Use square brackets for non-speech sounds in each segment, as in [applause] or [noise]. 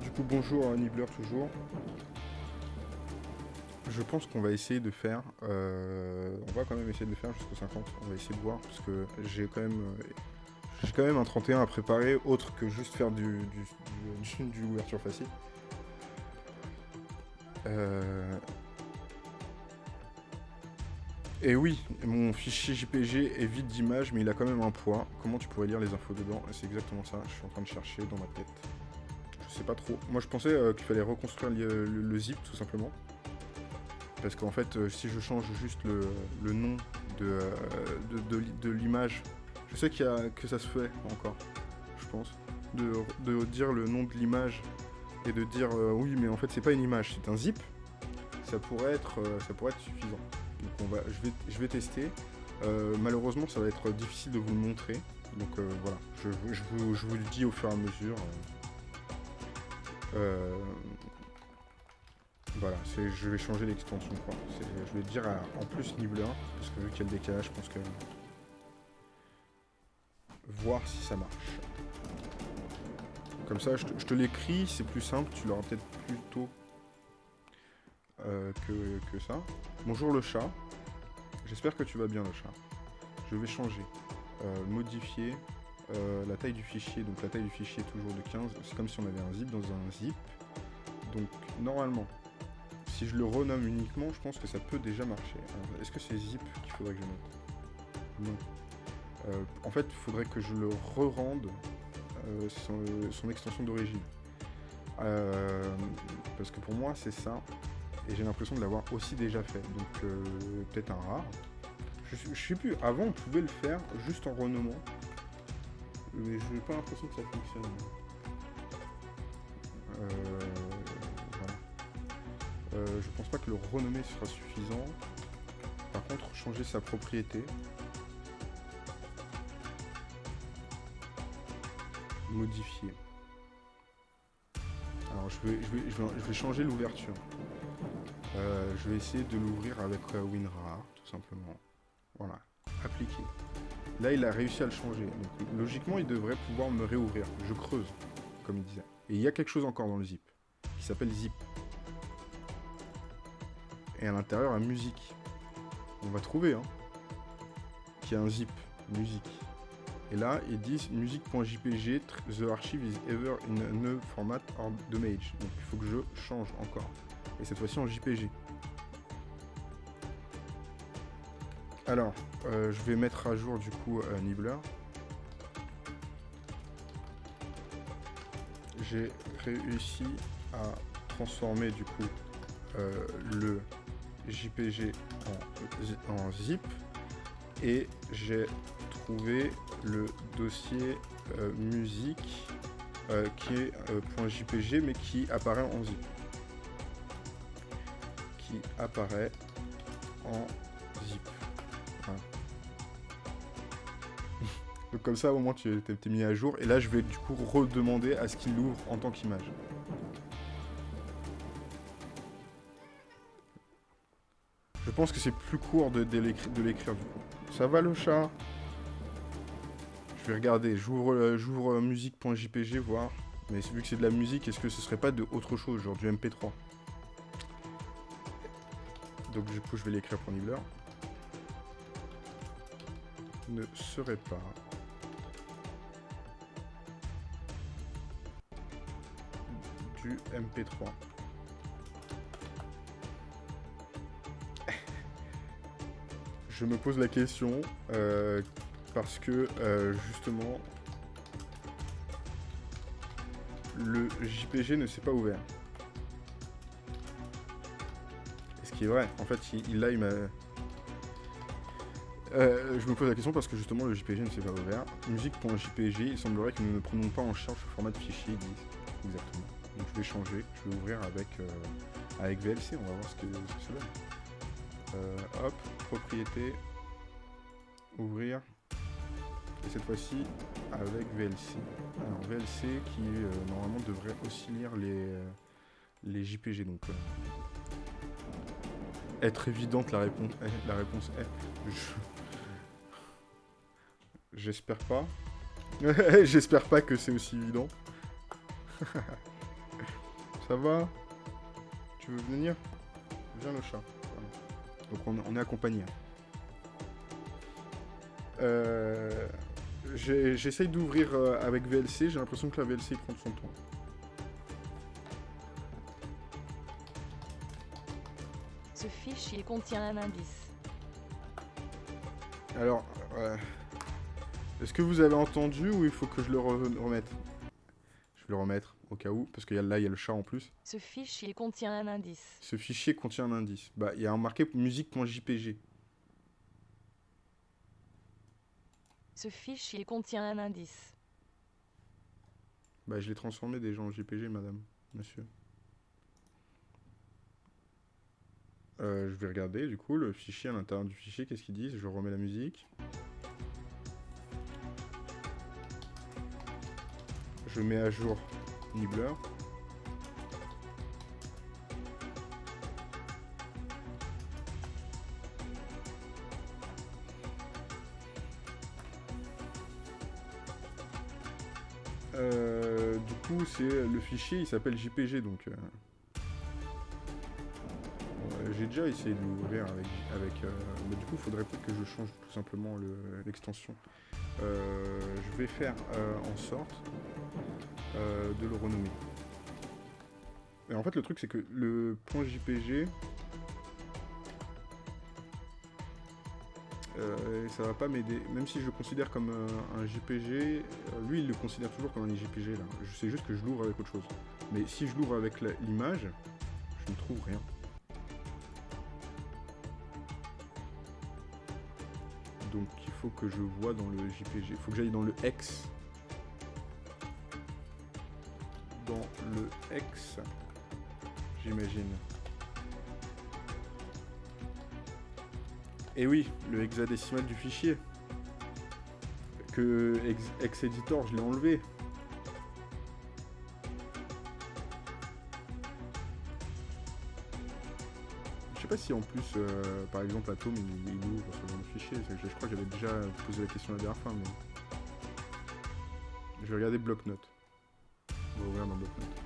du coup, bonjour à Nibbler toujours. Je pense qu'on va essayer de faire... euh, on va quand même essayer de faire jusqu'au 50. On va essayer de voir, parce que j'ai quand même... euh, j'ai quand même un 31 à préparer, autre que juste faire du, du, du, ouverture facile. Euh, Et oui, mon fichier JPG est vide d'images, mais il a quand même un poids. Comment tu pourrais lire les infos dedans? C'est exactement ça, je suis en train de chercher dans ma tête. Sais pas trop. Moi je pensais euh, qu'il fallait reconstruire le, zip tout simplement. Parce qu'en fait, euh, si je change juste le, nom de, euh, de, de l'i- de l'image, je sais que ça se fait encore, je pense. De, dire le nom de l'image et de dire oui, mais en fait c'est pas une image, c'est un zip. Ça pourrait être, ça pourrait être suffisant. Donc on va, je, vais, je vais tester. Malheureusement, ça va être difficile de vous le montrer. Donc voilà, je, je vous, je vous le dis au fur et à mesure. Euh, voilà, je vais changer l'extension. quoi. Je vais dire à- en plus niveau 1, parce que vu qu'il y a le décalage, je pense que... Voir si ça marche. Comme ça, je te, te l'écris, c'est plus simple, tu l'auras peut-être plus tôt euh, que, que ça. Bonjour le chat. J'espère que tu vas bien le chat. Je vais changer. Euh, modifier euh, la taille du fichier. Donc la taille du fichier est toujours de 15. C'est comme si on avait un zip dans un zip. Donc normalement, si je le renomme uniquement, je pense que ça peut déjà marcher. Est-ce que c'est zip qu'il faudrait que je mette Non. Euh, en fait, il faudrait que je le re-rende euh, son, extension d'origine. Parce que pour moi, c'est ça. Et j'ai l'impression de l'avoir aussi déjà fait. Donc peut-être un rare. Je, je sais plus, avant on pouvait le faire juste en renommant. Mais je n'ai pas l'impression que ça fonctionne. Euh, voilà. Euh, je pense pas que le renommer sera suffisant. Par contre, changer sa propriété. Modifier. Alors je vais, changer l'ouverture. Euh, je vais essayer de l'ouvrir avec euh, WinRAR, tout simplement. Voilà, appliquer. Là, il a réussi à le changer. Donc, logiquement, il devrait pouvoir me réouvrir. Je creuse, comme il disait. Et il y a quelque chose encore dans le zip, qui s'appelle zip. Et à l'intérieur, la musique. On va trouver, hein. Qu'il y a un zip, musique. Et là, ils disent music.jpg, tr- the archive is ever in a new format or damage. Donc, il faut que je change encore et cette fois-ci en JPG. Alors, euh, je vais mettre à jour du coup euh, Nibbler. J'ai réussi à transformer du coup euh, le JPG en, en zip et j'ai trouvé le dossier musique qui est .jpg mais qui apparaît en zip qui apparaît en comme ça au moins tu t'es mis à jour et là je vais du coup redemander à ce qu'il l'ouvre en tant qu'image. Je pense que c'est plus court de, de l'écrire du coup. Ça va le chat? Je vais regarder, j'ouvre euh, j'ouvre euh, musique.jpg voir. Mais vu que c'est de la musique, est-ce que ce serait pas de autre chose, genre du MP3 donc du coup je vais l'écrire pour Nibbler. Ne serait pas. Du MP3. Je me pose la question euh, parce que euh, justement le JPG ne s'est pas ouvert. Ce qui est vrai, en fait, il, il- là. Euh, je me pose la question parce que justement le JPG ne s'est pas ouvert. Musique.jpg, il semblerait que nous ne prenons pas en charge ce format de fichier. Exactement. Donc je vais changer, je vais ouvrir avec, euh, avec VLC, on va voir ce que, ça donne. Euh, hop, propriété, ouvrir. Et cette fois-ci avec VLC. Alors VLC qui euh, normalement devrait aussi lire les, les JPG. Donc être évidente la réponse est. La réponse est. Je- J'espère pas. [laughs] J'espère pas que c'est aussi évident. [laughs] Ça va Tu veux venir Viens le chat. Donc on, est accompagné. Euh, j'essaye d'ouvrir euh, avec VLC, j'ai l'impression que la VLC prend son temps. Ce fichier contient un indice. Alors, est-ce que vous avez entendu ou il faut que je le remette? Je vais le remettre au cas où, parce que là, il y a le chat en plus. Ce fichier contient un indice. Ce fichier contient un indice. Bah, il y a un marqué musique.jpg. Ce fichier contient un indice. Bah, je l'ai transformé déjà en JPG, madame, monsieur. Euh, je vais regarder, du coup, le fichier à l'intérieur du fichier, qu'est-ce qu'il dit Je remets la musique. Je mets à jour Euh, du coup, c'est le fichier, il s'appelle JPG, donc... Euh, j'ai déjà essayé de l'ouvrir avec... avec euh, mais du coup, il faudrait peut-être que je change tout simplement l'extension. je vais faire en sorte de le renommer. Et en fait, le truc, c'est que le point JPG... Euh, ça va pas m'aider. Même si je le considère comme un, JPG, euh, lui il le considère toujours comme un JPG là. Je sais juste que je l'ouvre avec autre chose. Mais si je l'ouvre avec l'image, je ne trouve rien. Donc il faut que je vois dans le JPG. Il faut que j'aille dans le X. le X, j'imagine. Et oui, le hexadécimal du fichier. Que ex-editor, je l'ai enlevé. Je sais pas si en plus, euh, par exemple, Atom, il, ouvre ce genre de fichier. Je, crois que j'avais déjà posé la question la dernière fois, mais... Je vais regarder bloc-notes. On va ouvrir dans bloc-notes.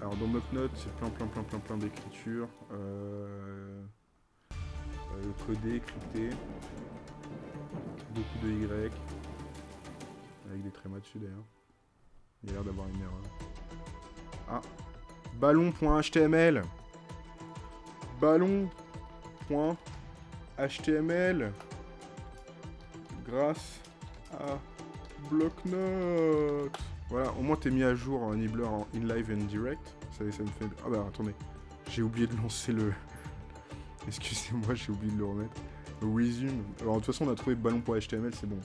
Alors dans bloc-notes, c'est plein plein plein plein plein d'écriture. Euh... Euh, codé, crypté. Beaucoup de Y. Avec des trémas dessus d'ailleurs. Il a l'air d'avoir une erreur. Ah Ballon.html Ballon.html Grâce à Blocknote Voilà, au moins t'es mis à jour en Nibbler en in live and direct. Ça, ça me fait... Ah bah attendez, j'ai oublié de lancer le... [laughs] Excusez-moi, j'ai oublié de le remettre. Resume. Alors, de toute façon, on a trouvé ballon.html, c'est bon.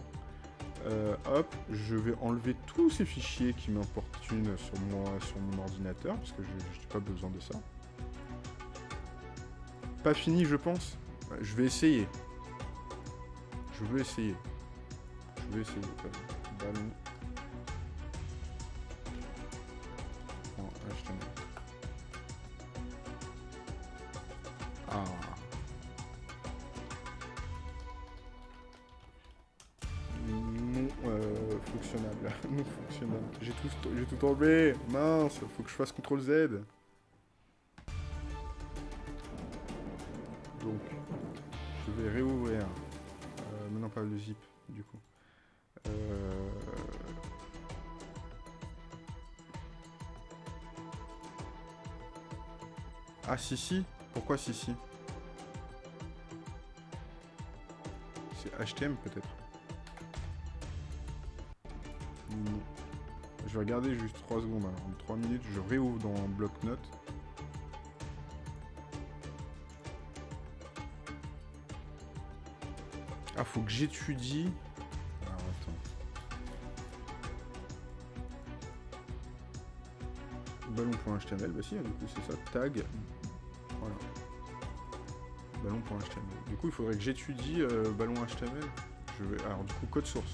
Euh, hop, je vais enlever tous ces fichiers qui m'importunent sur, moi, sur mon ordinateur, parce que je n'ai pas besoin de ça. Pas fini, je pense. Je vais essayer. Je veux essayer. Je vais essayer. Ballon. J'ai tout enlevé. Mince, faut que je fasse CTRL Z. Donc, je vais réouvrir. Euh, maintenant pas le zip, du coup. Euh... Ah si si Pourquoi si si? C'est HTM peut-être vais regarder juste 3 secondes. Alors, en 3 minutes, je réouvre dans bloc-notes. Ah, faut que j'étudie. Ballon.html, bah si, hein, du coup, c'est ça. Tag. Voilà. Ballon.html. Du coup, il faudrait que j'étudie euh, ballon.html. Je vais... Alors, du coup, code source.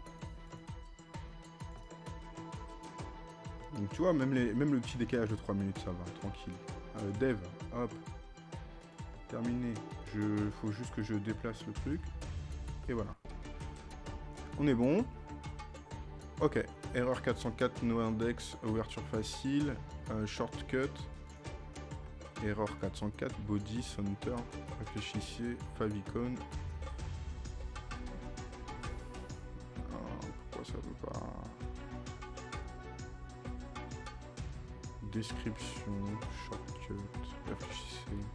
vois, même, les, même le petit décalage de 3 minutes, ça va, tranquille. Euh, dev, hop. Terminé. Je faut juste que je déplace le truc. Et voilà. On est bon. Ok. Erreur 404, no index, ouverture facile, euh, shortcut. Erreur 404, body, center, réfléchissez, favicon. Description, shortcut, réfléchissez.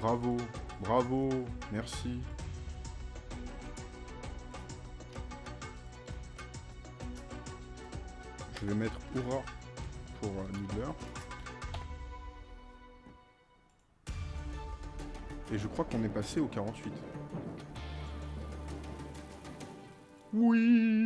Bravo, bravo, merci. Je vais mettre Hurrah pour euh, Nibbler. Et je crois qu'on est passé au 48. Oui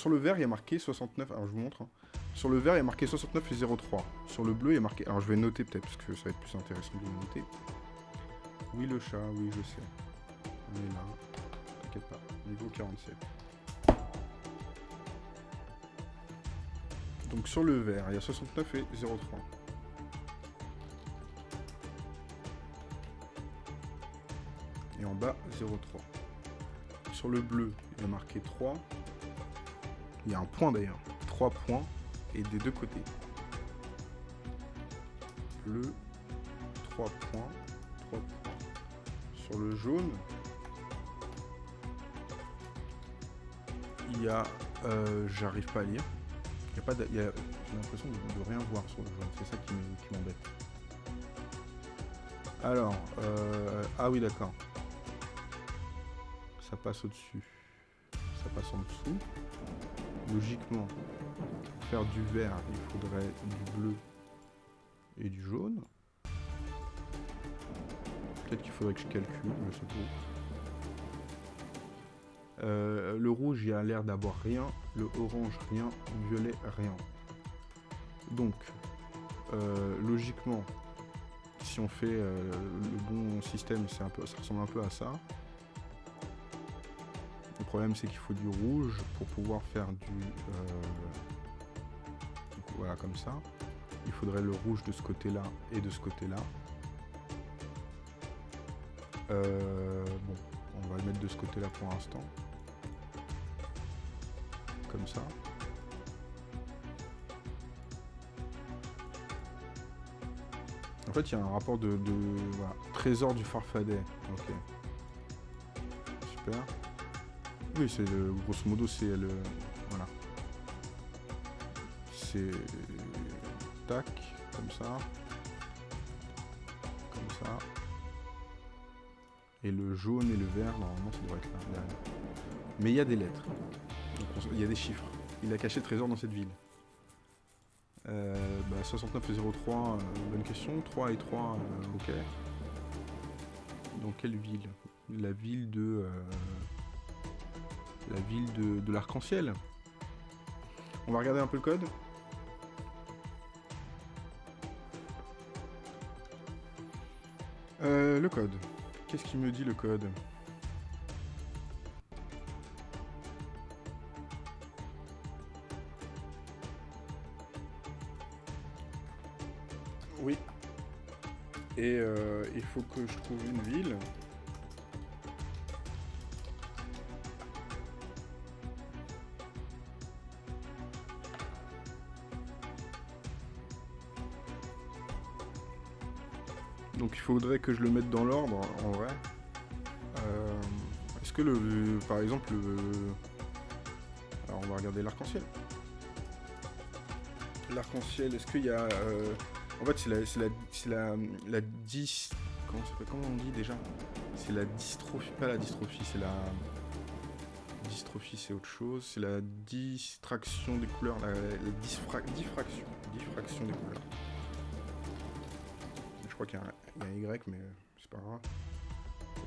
sur le vert, il y a marqué 69, alors je vous montre. hein. Sur le vert, il y a marqué 69 et 03. Sur le bleu, il y a marqué... Alors je vais noter peut-être, parce que ça va être plus intéressant de le noter. Oui le chat, oui je sais. On est là. T'inquiète pas. Niveau 47. Donc sur le vert, il y a 69 et 03. Et en bas, 03. Sur le bleu, il y a marqué 3. Il y a un point d'ailleurs. 3 points. Et des deux côtés. Bleu, 3 points. 3 points. Sur le jaune, il y a... euh, J'arrive pas à lire. J'ai l'impression de, rien voir sur le jaune. C'est ça qui m'embête. Alors, euh, ah oui d'accord. Ça passe au-dessus. Ça passe en dessous. Logiquement, pour faire du vert, il faudrait du bleu et du jaune. Peut-être qu'il faudrait que je calcule, je sais pas. Euh, le rouge, il a l'air d'avoir rien. Le orange, rien. Violet, rien. Donc, euh, logiquement, si on fait euh, le bon système, un peu, ça ressemble un peu à ça. Problème, c'est qu'il faut du rouge pour pouvoir faire du... euh, voilà, comme ça. Il faudrait le rouge de ce côté-là et de ce côté-là. Euh, bon, on va le mettre de ce côté-là pour l'instant. Comme ça. En fait, il y a un rapport de, de- voilà, trésor du farfadet. Ok. Super. Oui, c'est le- grosso modo, c'est le voilà. C'est tac comme ça, comme ça. Et le jaune et le vert, normalement, ça devrait être là. Mais il y a des lettres. Il y a des chiffres. Il a caché le trésor dans cette ville. Euh, bah, 69 et 03, euh, bonne question. 3 et 3, euh, ok. Dans quelle ville? La ville de... la ville de, l'arc-en-ciel. On va regarder un peu le code. Euh, le code. Qu'est-ce qu'il me dit le code? Oui. Et euh, il faut que je trouve une ville. Faudrait que je le mette dans l'ordre, en vrai. Euh, Est-ce que le... Par exemple, le... Alors on va regarder l'arc-en-ciel. L'arc-en-ciel, est-ce qu'il y a... euh, En fait, c'est la, la, la, la dis... Comment, ça comment on dit déjà? C'est la dystrophie... Pas la dystrophie, c'est la... Dystrophie, c'est autre chose. C'est la distraction des couleurs. La, la diffra- diffraction. Diffraction des couleurs. Je crois qu'il y, a un- il y a Y, mais c'est pas grave.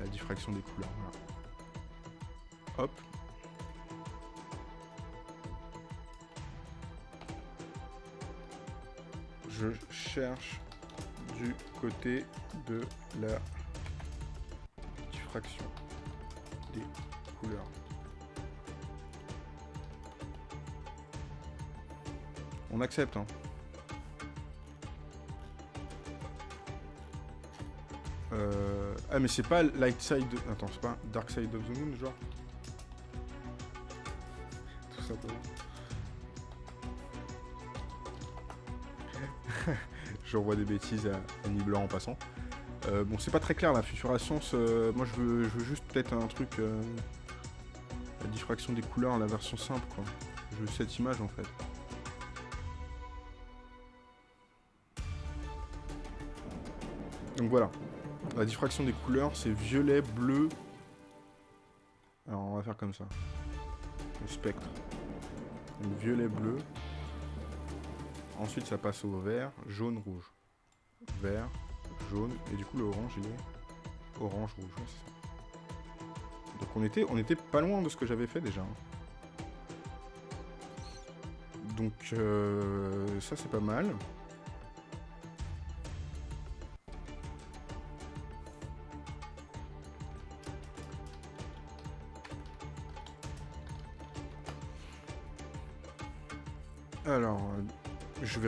La diffraction des couleurs. Hop. Je cherche du côté de la diffraction des couleurs. On accepte, hein. Euh... Ah mais c'est pas Light Side... Attends, c'est pas Dark Side of the Moon, genre Tout simplement. [laughs] J'envoie des bêtises à Annie en passant. Euh, bon, c'est pas très clair la futuration. moi, je veux, je veux juste peut-être un truc... Euh, la diffraction des couleurs, la version simple, quoi. Je veux cette image, en fait. Donc voilà. La diffraction des couleurs, c'est violet, bleu. Alors, on va faire comme ça. Le spectre. Donc, violet, bleu. Ensuite, ça passe au vert, jaune, rouge. Vert, jaune, et du coup, le orange, il est orange, rouge. Donc, on était, on était pas loin de ce que j'avais fait déjà. Hein. Donc, euh, ça, c'est pas mal.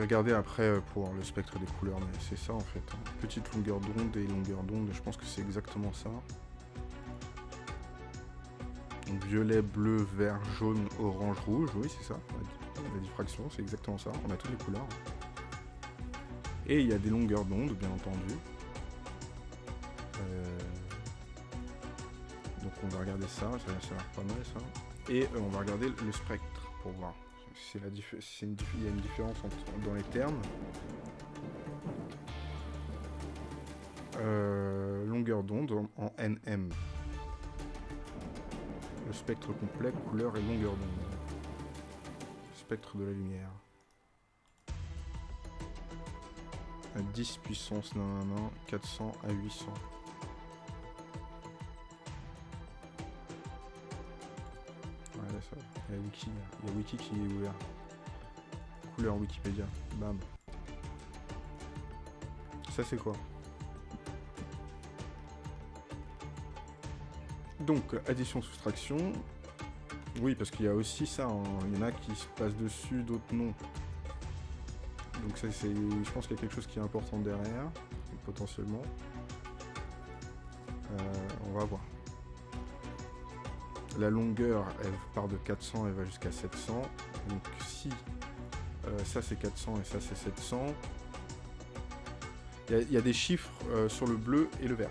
Regarder après euh, pour le spectre des couleurs, mais c'est ça en fait. Hein. Petite longueur d'onde et longueur d'onde, je pense que c'est exactement ça. Donc violet, bleu, vert, jaune, orange, rouge, oui c'est ça. La diffraction, c'est exactement ça. On a toutes les couleurs. Et il y a des longueurs d'onde, bien entendu. Euh, donc on va regarder ça, ça, a l'air pas mal ça. Et on va regarder le spectre pour voir c'est la il y a une différence dans les termes. Euh, longueur d'onde en, NM. Le spectre complet, couleur et longueur d'onde. Spectre de la lumière. À 10 puissance 400 à 800. Il y a Wiki qui est ouvert. Couleur Wikipédia. Bam. Ça c'est quoi? Donc, addition-soustraction. Oui, parce qu'il y a aussi ça. Hein. Il y en a qui se passent dessus, d'autres non. Donc ça, c'est, je pense qu'il y a quelque chose qui est important derrière, potentiellement. La longueur, elle part de 400, elle va jusqu'à 700. Donc si euh, ça c'est 400 et ça c'est 700, il y, a des chiffres euh, sur le bleu et le vert.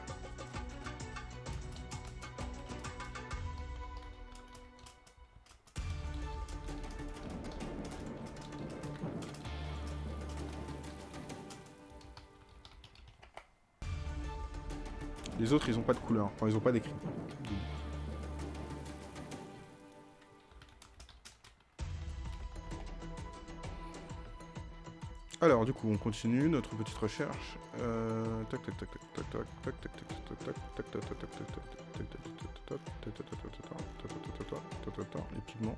Les autres, ils n'ont pas de couleur. Enfin, ils n'ont pas d'écrit. Alors, du coup, on continue notre petite recherche. Les pigments.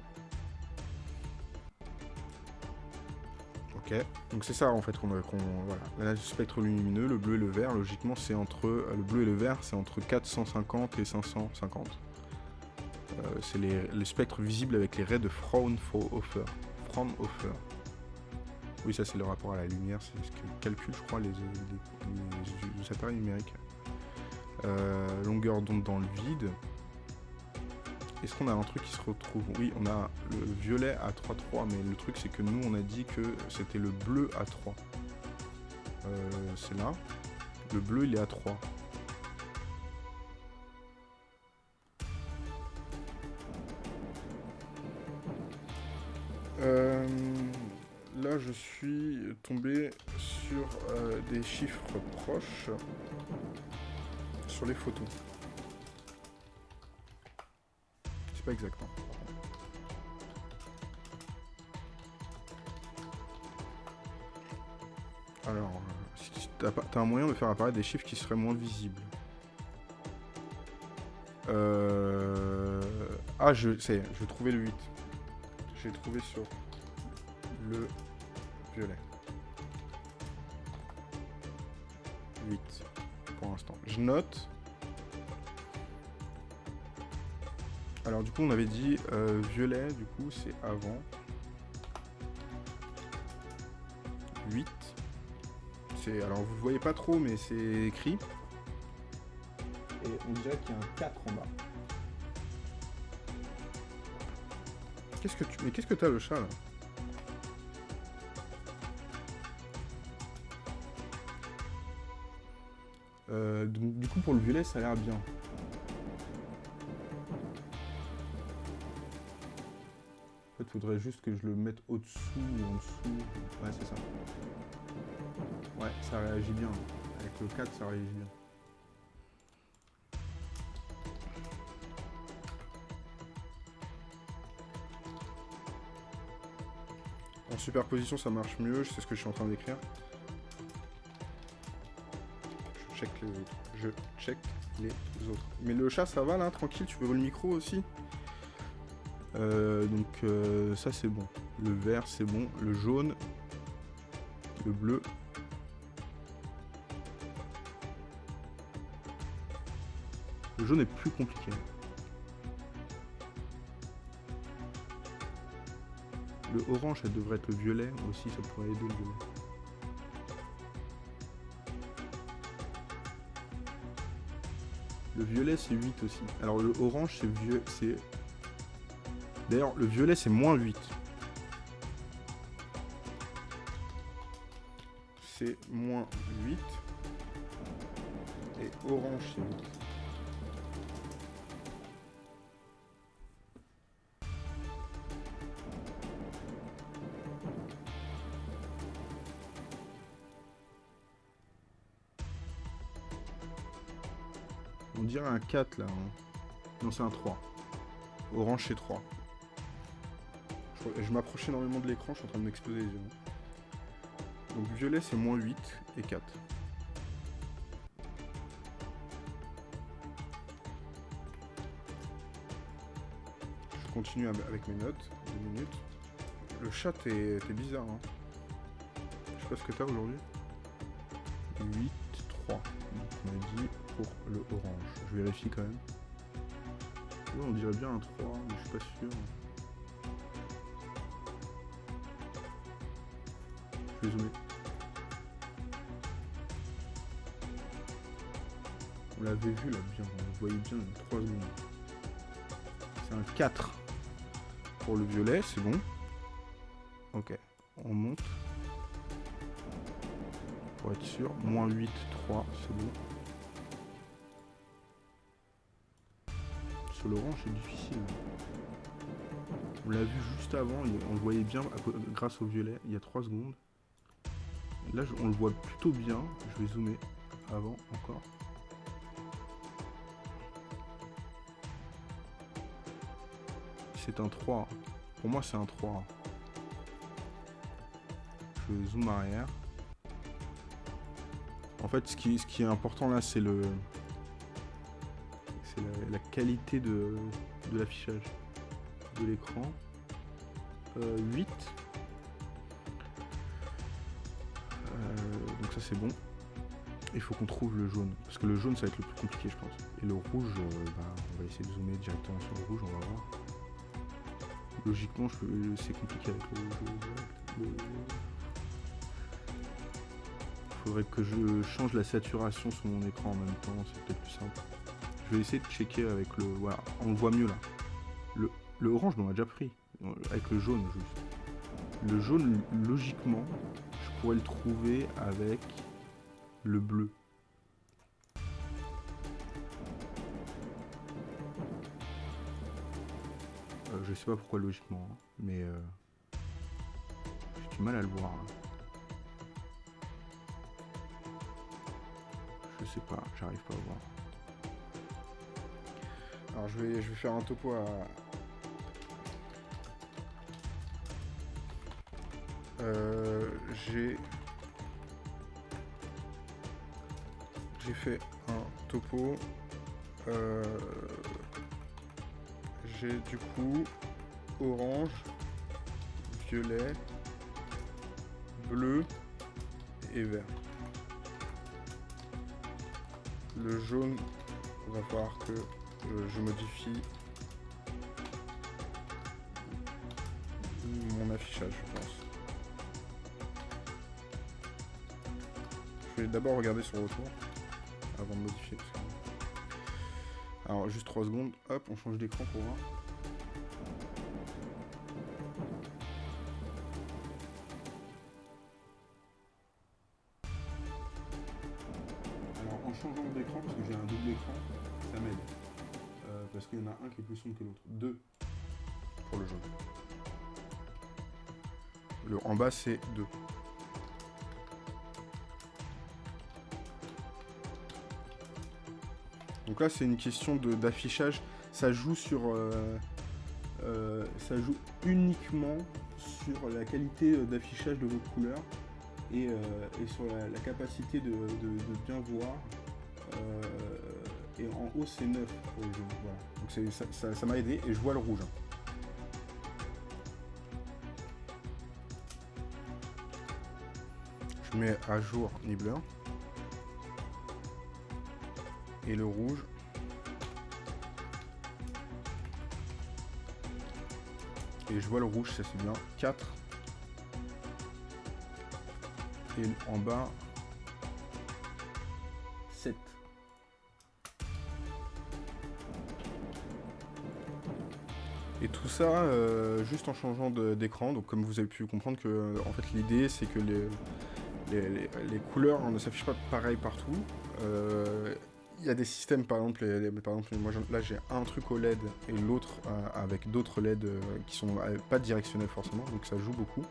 Ok, donc c'est ça en fait qu'on voilà. Là, le spectre lumineux, le bleu et le vert, logiquement c'est entre le bleu et le vert, c'est entre 450 et 550. c'est les, les spectres visibles avec les raies de Fraunhofer. Fraunhofer. Oui, ça c'est le rapport à la lumière, c'est ce que calcule, je crois, les, appareils numériques. Euh, longueur d'onde dans le vide. Est-ce qu'on a un truc qui se retrouve? Oui, on a le violet à 3,3, mais le truc c'est que nous on a dit que c'était le bleu à 3. Euh, c'est là. Le bleu il est à 3. Je suis tombé sur euh, des chiffres proches sur les photos. C'est pas exact. Hein. Alors, euh, t'as un moyen de faire apparaître des chiffres qui seraient moins visibles. Euh... Ah, je sais, je vais trouver le 8. J'ai trouvé sur le violet. 8 pour l'instant. Je note. Alors du coup on avait dit euh, violet, du coup c'est avant. 8. C'est alors vous voyez pas trop mais c'est écrit. Et on dirait qu'il y a un 4 en bas. Qu'est-ce que tu. Mais qu'est-ce que t'as le chat là? Du coup, pour le violet, ça a l'air bien. En fait, faudrait juste que je le mette au-dessous ou en dessous. Ouais, c'est ça. Ouais, ça réagit bien. Avec le 4, ça réagit bien. En superposition, ça marche mieux. Sais ce que je suis en train d'écrire. Je check les autres. Mais le chat, ça va là, tranquille. Tu veux le micro aussi? Euh, Donc euh, ça, c'est bon. Le vert, c'est bon. Le jaune. Le bleu. Le jaune est plus compliqué. Le orange, ça devrait être le violet aussi, ça pourrait aider le violet. Le violet, c'est 8 aussi. Alors le orange, c'est vieux, c'est... D'ailleurs, le violet, c'est moins 8. C'est moins 8. Et orange, c'est 8. 4 là. hein. Non, c'est un 3. Orange, c'est 3. Je, m'approche énormément de l'écran, je suis en train de m'exploser les yeux. Donc violet, c'est moins 8 et 4. Je continue avec mes notes. Deux minutes. Le chat est bizarre. Hein. Je sais pas ce que t'as aujourd'hui. 8, 3. Donc on a dit le orange. Je vérifie quand même. On dirait bien un 3, mais je suis pas sûr. Je vais zoomer. On l'avait vu là bien, on le voyait bien dans 3 secondes. C'est un 4 pour le violet, c'est bon. Ok, on monte. Pour être sûr, moins 8, 3, c'est bon. Sur l'orange, c'est difficile. On l'a vu juste avant, on le voyait bien grâce au violet, il y a 3 secondes. Là, on le voit plutôt bien. Je vais zoomer avant encore. C'est un 3. Pour moi, c'est un 3. Je zoome arrière. En fait, ce qui, ce qui est important là, c'est le, la, qualité de, de l'affichage de l'écran. Euh, 8. Euh, donc ça c'est bon. Il faut qu'on trouve le jaune. Parce que le jaune ça va être le plus compliqué je pense. Et le rouge, euh, bah, on va essayer de zoomer directement sur le rouge, on va voir. Logiquement c'est compliqué avec le, le- le- Faudrait que je change la saturation sur mon écran en même temps, c'est peut-être plus simple. Je vais essayer de checker avec le. Voilà, on le voit mieux là. Le, orange, on a déjà pris. Avec le jaune juste. Le jaune, logiquement, je pourrais le trouver avec le bleu. Euh, je sais pas pourquoi logiquement, hein, mais euh, j'ai du mal à le voir. là. Je sais pas, j'arrive pas à voir. Alors je vais, je vais faire un topo à... Euh, j'ai... J'ai fait un topo. Euh, j'ai du coup orange, violet, bleu et vert. Le jaune, va falloir que je modifie mon affichage, je pense. Je vais d'abord regarder son retour avant de modifier. Alors, juste 3 secondes. Hop, on change d'écran pour voir. 2 pour le jaune. Le en bas, c'est 2. Donc là, c'est une question d'affichage. Euh, euh, ça joue uniquement sur la qualité euh, d'affichage de votre couleur et, sur la, capacité de, bien voir. et en haut, c'est 9 pour le jeu. Voilà. Donc ça m'a aidé et je vois le rouge. Je mets à jour Nibbler. Et le rouge. Et je vois le rouge, ça c'est bien. 4. Et en bas, tout ça, euh, juste en changeant d'écran. Donc comme vous avez pu comprendre que en fait l'idée c'est que les, couleurs ne s'affichent pas pareil partout. Euh, il y a des systèmes, par exemple, par exemple moi là j'ai un truc au LED et l'autre euh, avec d'autres LED euh, qui sont pas directionnels forcément, donc ça joue beaucoup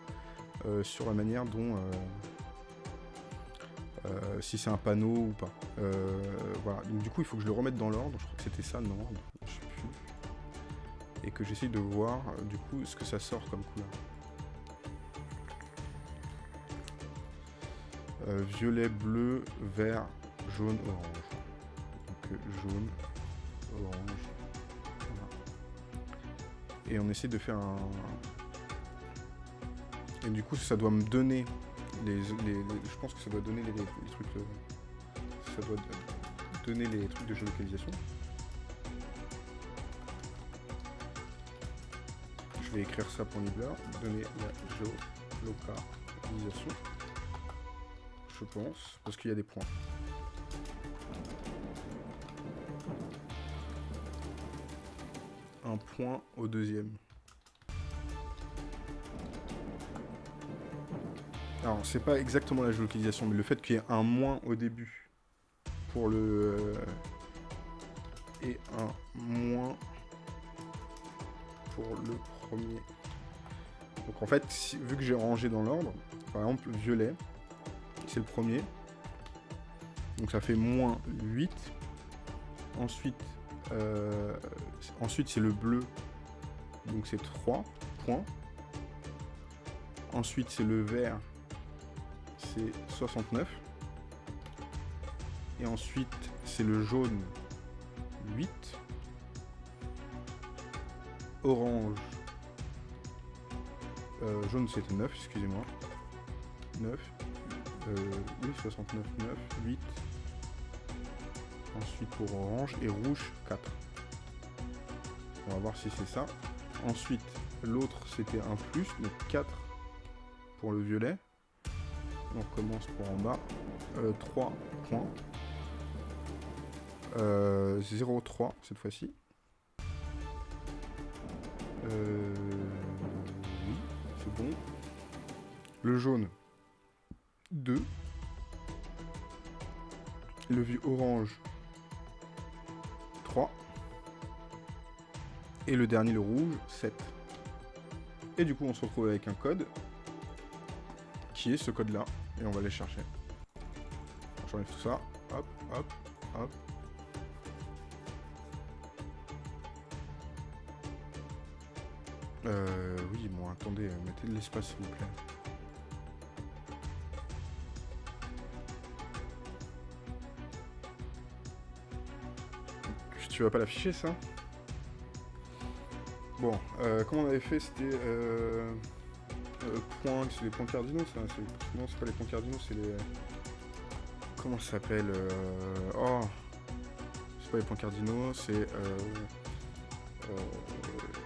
sur la manière dont si c'est un panneau ou pas. voilà, donc du coup il faut que je le remette dans l'ordre, je crois que c'était ça, non, je. Et que j'essaye de voir du coup ce que ça sort comme couleur. Euh, violet, bleu, vert, jaune, orange. Donc euh, jaune, orange. Et on essaie de faire un... Et du coup ça doit me donner les... je pense que ça doit donner les, trucs... Euh, ça doit donner les trucs de géolocalisation. Écrire ça pour Nibbler. Donner la géolocalisation je pense, parce qu'il y a des points. Un point au deuxième. Alors, c'est pas exactement la géolocalisation, mais le fait qu'il y ait un moins au début pour le... Euh, et un moins pour le Donc en fait, vu que j'ai rangé dans l'ordre, par exemple, violet, c'est le premier. Donc ça fait moins 8. Ensuite, euh, ensuite c'est le bleu. Donc c'est 3 points. Ensuite c'est le vert. C'est 69. Et ensuite c'est le jaune 8. Orange. Euh, jaune c'était 9, excusez-moi. 9. Euh, oui, 69, 9, 8. Ensuite pour orange et rouge 4. On va voir si c'est ça. Ensuite, l'autre c'était un plus, donc 4 pour le violet. On commence pour en bas. 3 euh, points. Euh, 0,3 cette fois-ci. Euh, Le jaune, 2. Le vieux orange, 3. Et le dernier, le rouge, 7. Et du coup, on se retrouve avec un code, qui est ce code-là. Et on va aller chercher. J'enlève tout ça. Hop, hop, hop. Euh, oui, bon, attendez, mettez de l'espace, s'il vous plaît. tu vas pas l'afficher ça? Bon, euh, comment on avait fait? C'était euh, euh, points, c'est les points cardinaux ça Non, c'est pas les points cardinaux, c'est les... Comment ça s'appelle Oh C'est pas les points cardinaux, c'est euh, euh,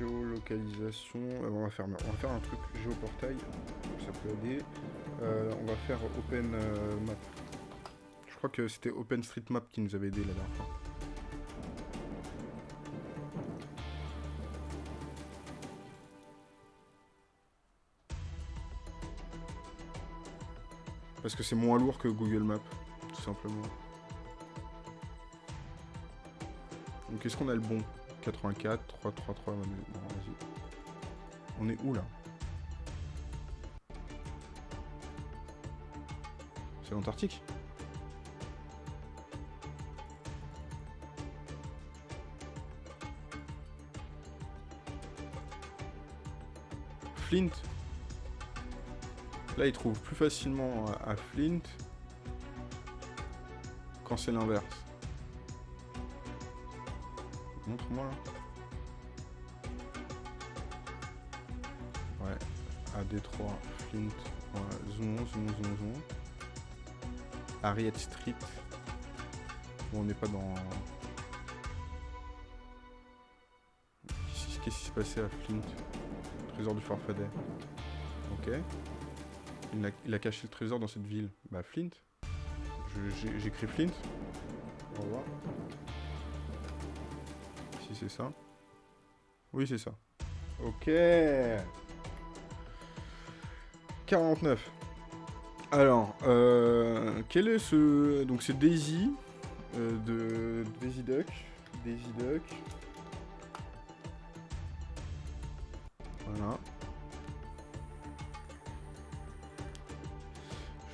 géolocalisation. Euh, on, va faire, on va faire un truc géoportail, ça peut aider. Euh, on va faire Open euh, Map. Je crois que c'était OpenStreetMap qui nous avait aidé la dernière fois. Parce que c'est moins lourd que Google Maps, tout simplement. Donc est-ce qu'on a le bon? 84, 3, 3, 3, non, vas-y. On est où là? C'est l'Antarctique? Flint. Là, il trouve plus facilement à, à Flint. Quand c'est l'inverse. Montre-moi là. Ouais, à Détroit, Flint, ouais, zoomons, zoomons, zoomons, zoomons. Harriet Street. Bon, on n'est pas dans... Qu'est-ce qui s'est passé à Flint? Trésor du Farfadet. Ok. Il a, il a caché le trésor dans cette ville. Bah, Flint. J'écris Flint. On va voir. Si c'est ça. Oui, c'est ça. Ok. 49. Alors, euh, quel est ce... Donc c'est Daisy, euh, de Daisy Duck. Daisy Duck. Voilà.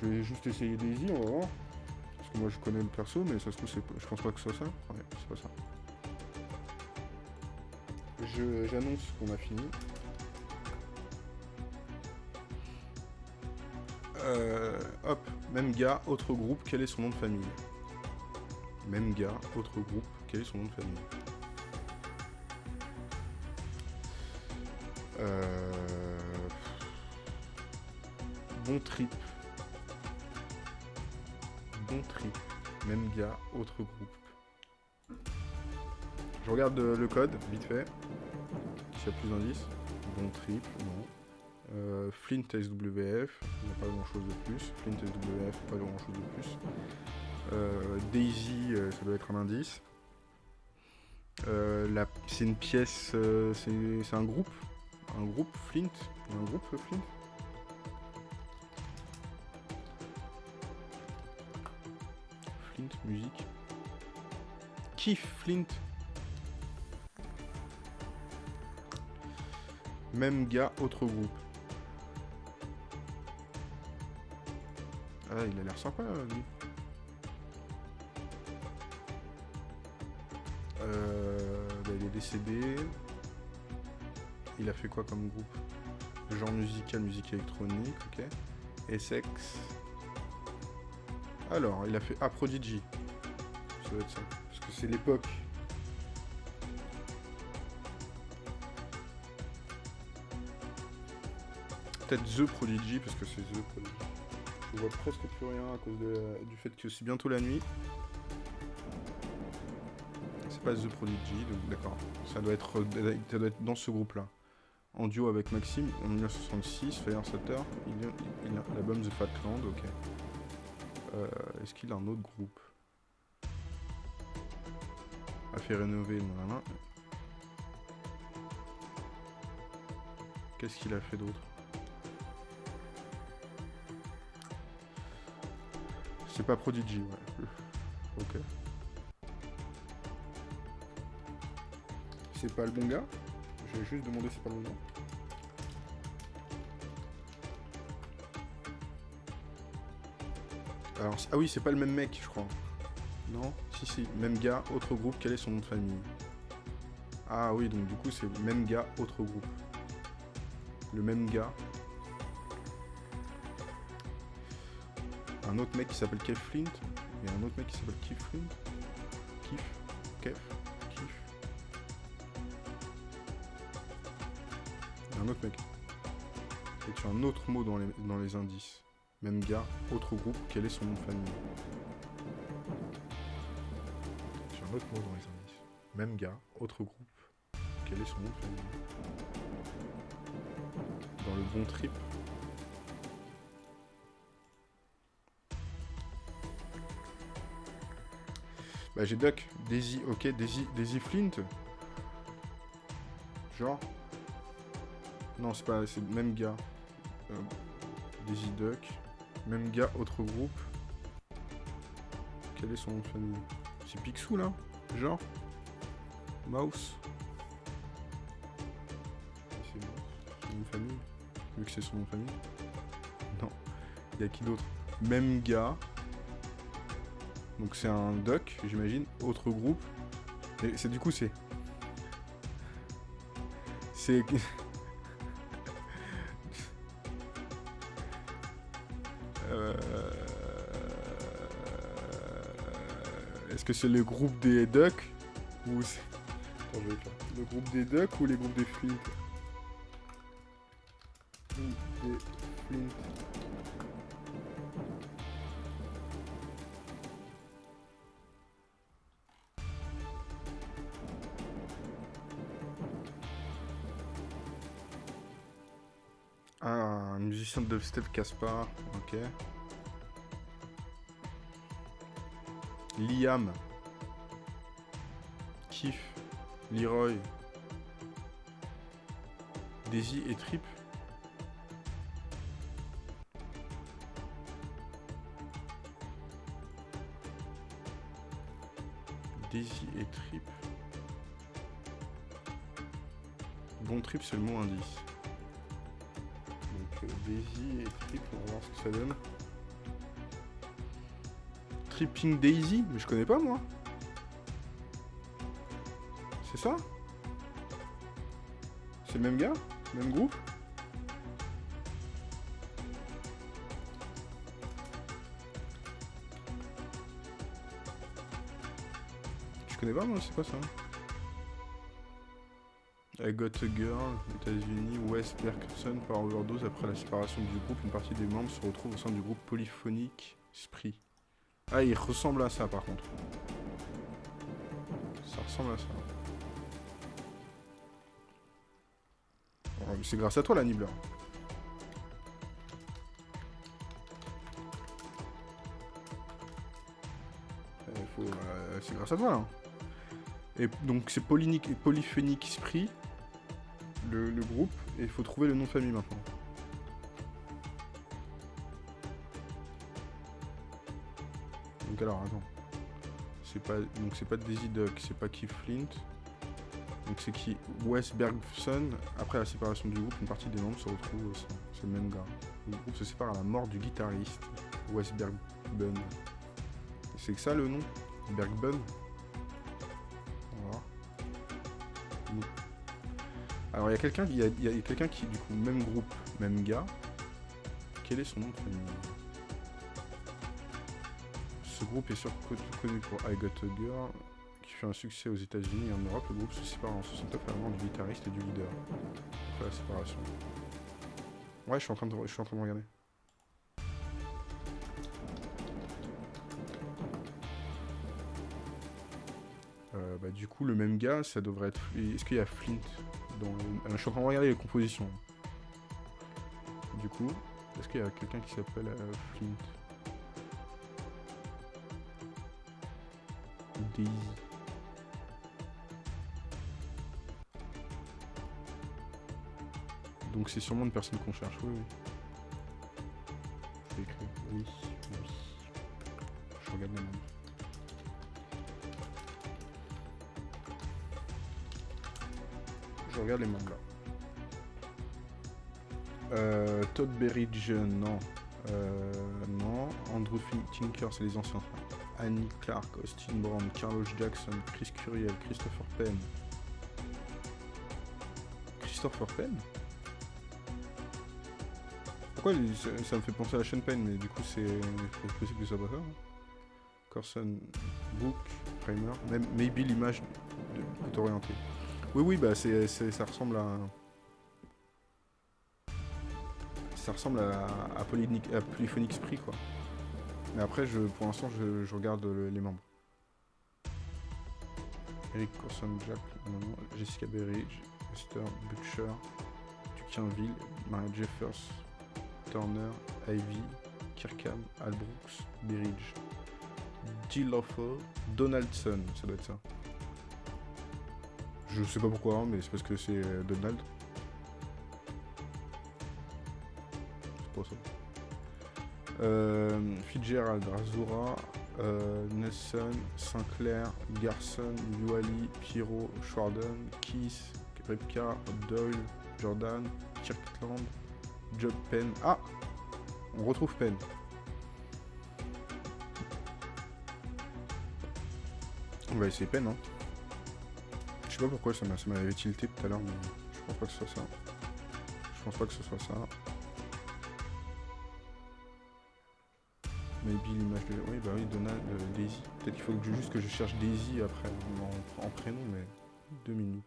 Je vais juste essayer Daisy, on va voir. Parce que moi je connais le perso, mais ça se trouve, je pense pas que ce soit ça. C'est pas ça. J'annonce qu'on a fini. Euh, hop, même gars, autre groupe, quel est son nom de famille? Même gars, autre groupe, quel est son nom de famille? Euh, Bon trip. Bon trip. Même gars, autre groupe. Je regarde euh, le code, vite fait. S'il y a plus d'indices. Bon trip, non. Euh, Flint SWF, il n'y a pas grand chose de plus. Flint SWF, pas grand chose de plus. Euh, Daisy, ça doit être un indice. C'est une pièce, c'est un groupe. Un groupe Flint. Un groupe Flint Flint, musique. Kiff Flint? Même gars, autre groupe. Ah, il a l'air sympa, lui. Euh, bah, il est décédé. Il a fait quoi comme groupe? Genre musical, musique électronique, ok. Essex. Alors, il a fait Ah, Prodigy. Ça doit être ça. Parce que c'est l'époque. Peut-être The Prodigy, parce que c'est The Prodigy. Je vois presque plus rien à cause de- du fait que c'est bientôt la nuit. C'est pas The Prodigy, donc d'accord. Ça doit être, ça doit être dans ce groupe-là. En duo avec Maxime, en 1966, Fire Sutter, il, il a l'album The Fatland, ok. Euh, Est-ce qu'il a un autre groupe? A fait rénover. Qu'est-ce qu'il a fait d'autre? C'est pas Prodigy, ouais. [laughs] Ok. C'est pas le bon gars J'ai juste demandé si c'est pas le bon gars. Alors, ah oui, c'est pas le même mec, je crois. Non Si, si, même gars, autre groupe, quel est son nom de famille Ah oui, donc du coup, c'est le même gars, autre groupe. Le même gars. Un autre mec qui s'appelle Kev Flint. Et un autre mec qui s'appelle Keith Flint. Keith Kev Keith. Et un autre mec. Et tu as un autre mot dans les, dans les indices. Même gars, autre groupe, quel est son nom de famille? Tu un autre mot dans les indices. Même gars, autre groupe. Quel est son nom de famille? Dans le bon trip. Bah j'ai Duck, Daisy, ok, Daisy, Daisy Flint. Genre. Non, c'est pas, c'est le même gars. Euh, Daisy Duck. Même gars, autre groupe. Quel est son nom de famille? C'est Picsou là? Genre? Mouse? C'est nom de famille Vu que c'est son nom de famille Non. Il y a qui d'autre? Même gars. Donc c'est un duck, j'imagine. Autre groupe. Et c'est du coup c'est. C'est. [laughs] Euh, Est-ce que c'est le groupe des ducks Ou c'est. Le groupe des ducks ou les groupes des flints? Ou des flints. Dubstep Caspar, ok. Liam. Kiff. Leroy. Daisy et Trip. Daisy et Trip. Bon trip, c'est le mot indice. Daisy et Trip, on va voir ce que ça donne. Tripping Daisy Mais je connais pas moi. C'est ça? C'est le même gars? Même groupe? Je connais pas moi, c'est quoi ça? I Got a Girl, États-Unis, Wes Bergson par overdose après la séparation du groupe. Une partie des membres se retrouve au sein du groupe polyphonique Spree. Ah, il ressemble à ça par contre. Ça ressemble à ça. C'est grâce à toi la Nibbler. Eh, euh, C'est grâce à toi là. Et donc c'est Polyphonic Spree, le, groupe, et il faut trouver le nom de famille maintenant. Donc alors attends. C'est pas donc c'est pas Daisy Duck, c'est pas Keith Flint. Donc c'est qui? Wes Bergson. Après la séparation du groupe, une partie des membres se retrouve au sein. C'est le même gars. Le groupe se sépare à la mort du guitariste Wes Bergbun. C'est que ça le nom? Bergbun. Alors il y a quelqu'un, y y a quelqu'un qui du coup même groupe, même gars. Quel est son nom de famille? Ce groupe est surtout connu pour I Got a Girl, qui fait un succès aux États-Unis et en Europe. Le groupe se sépare en 69 à la mort du guitariste et du leader. Après la séparation. Ouais, je suis en train de, je suis en train de regarder. Euh, bah, du coup, le même gars, ça devrait être. Est-ce qu'il y a Flint? Le- Je suis en train de regarder les compositions. Du coup, est-ce qu'il y a quelqu'un qui s'appelle euh, Flint? Daisy. Donc c'est sûrement une personne qu'on cherche, oui, oui. Écrire oui, oui. Je regarde les membres. Regarde les là. Euh, Todd Berridge, non. Euh, non. Andrew Tinker, c'est les anciens. Annie Clark, Austin Brown, Carlos Jackson, Chris Curiel, Christopher Penn. Christopher Penn Pourquoi ça, ça me fait penser à Sean Penn, mais du coup c'est possible que ce soit pas ça. hein. Corson, Book, Primer, même maybe l'image est orientée. Oui oui bah c'est- ça ressemble à ça ressemble à, à, Polyphonic quoi. Mais après je pour l'instant je, regarde le- les membres. Eric Corson Jack, Jessica Berridge, Esther Butcher, Duquinville, Maria Jeffers, Turner, Ivy, Kirkham, Al Brooks, Berridge, Jill Donaldson, ça doit être ça. Je sais pas pourquoi, mais c'est parce que c'est euh, Donald. C'est pas ça. Euh, Fitzgerald, Razura, euh, Nelson, Sinclair, Garson, Yuali, Pierrot, Schwarden, Keith, Repka, Doyle, Jordan, Kirkland, Job Penn. Ah On retrouve Penn. On va essayer Penn, hein. Sais pas pourquoi ça m'a- ça m'avait tilté tout à l'heure, mais je pense pas que ce soit ça. Je pense pas que ce soit ça. Maybe l'image de... Oui, bah oui, Donald, euh, Daisy. Peut-être qu'il faut juste que je cherche Daisy après, en, prénom, mais... Deux minutes.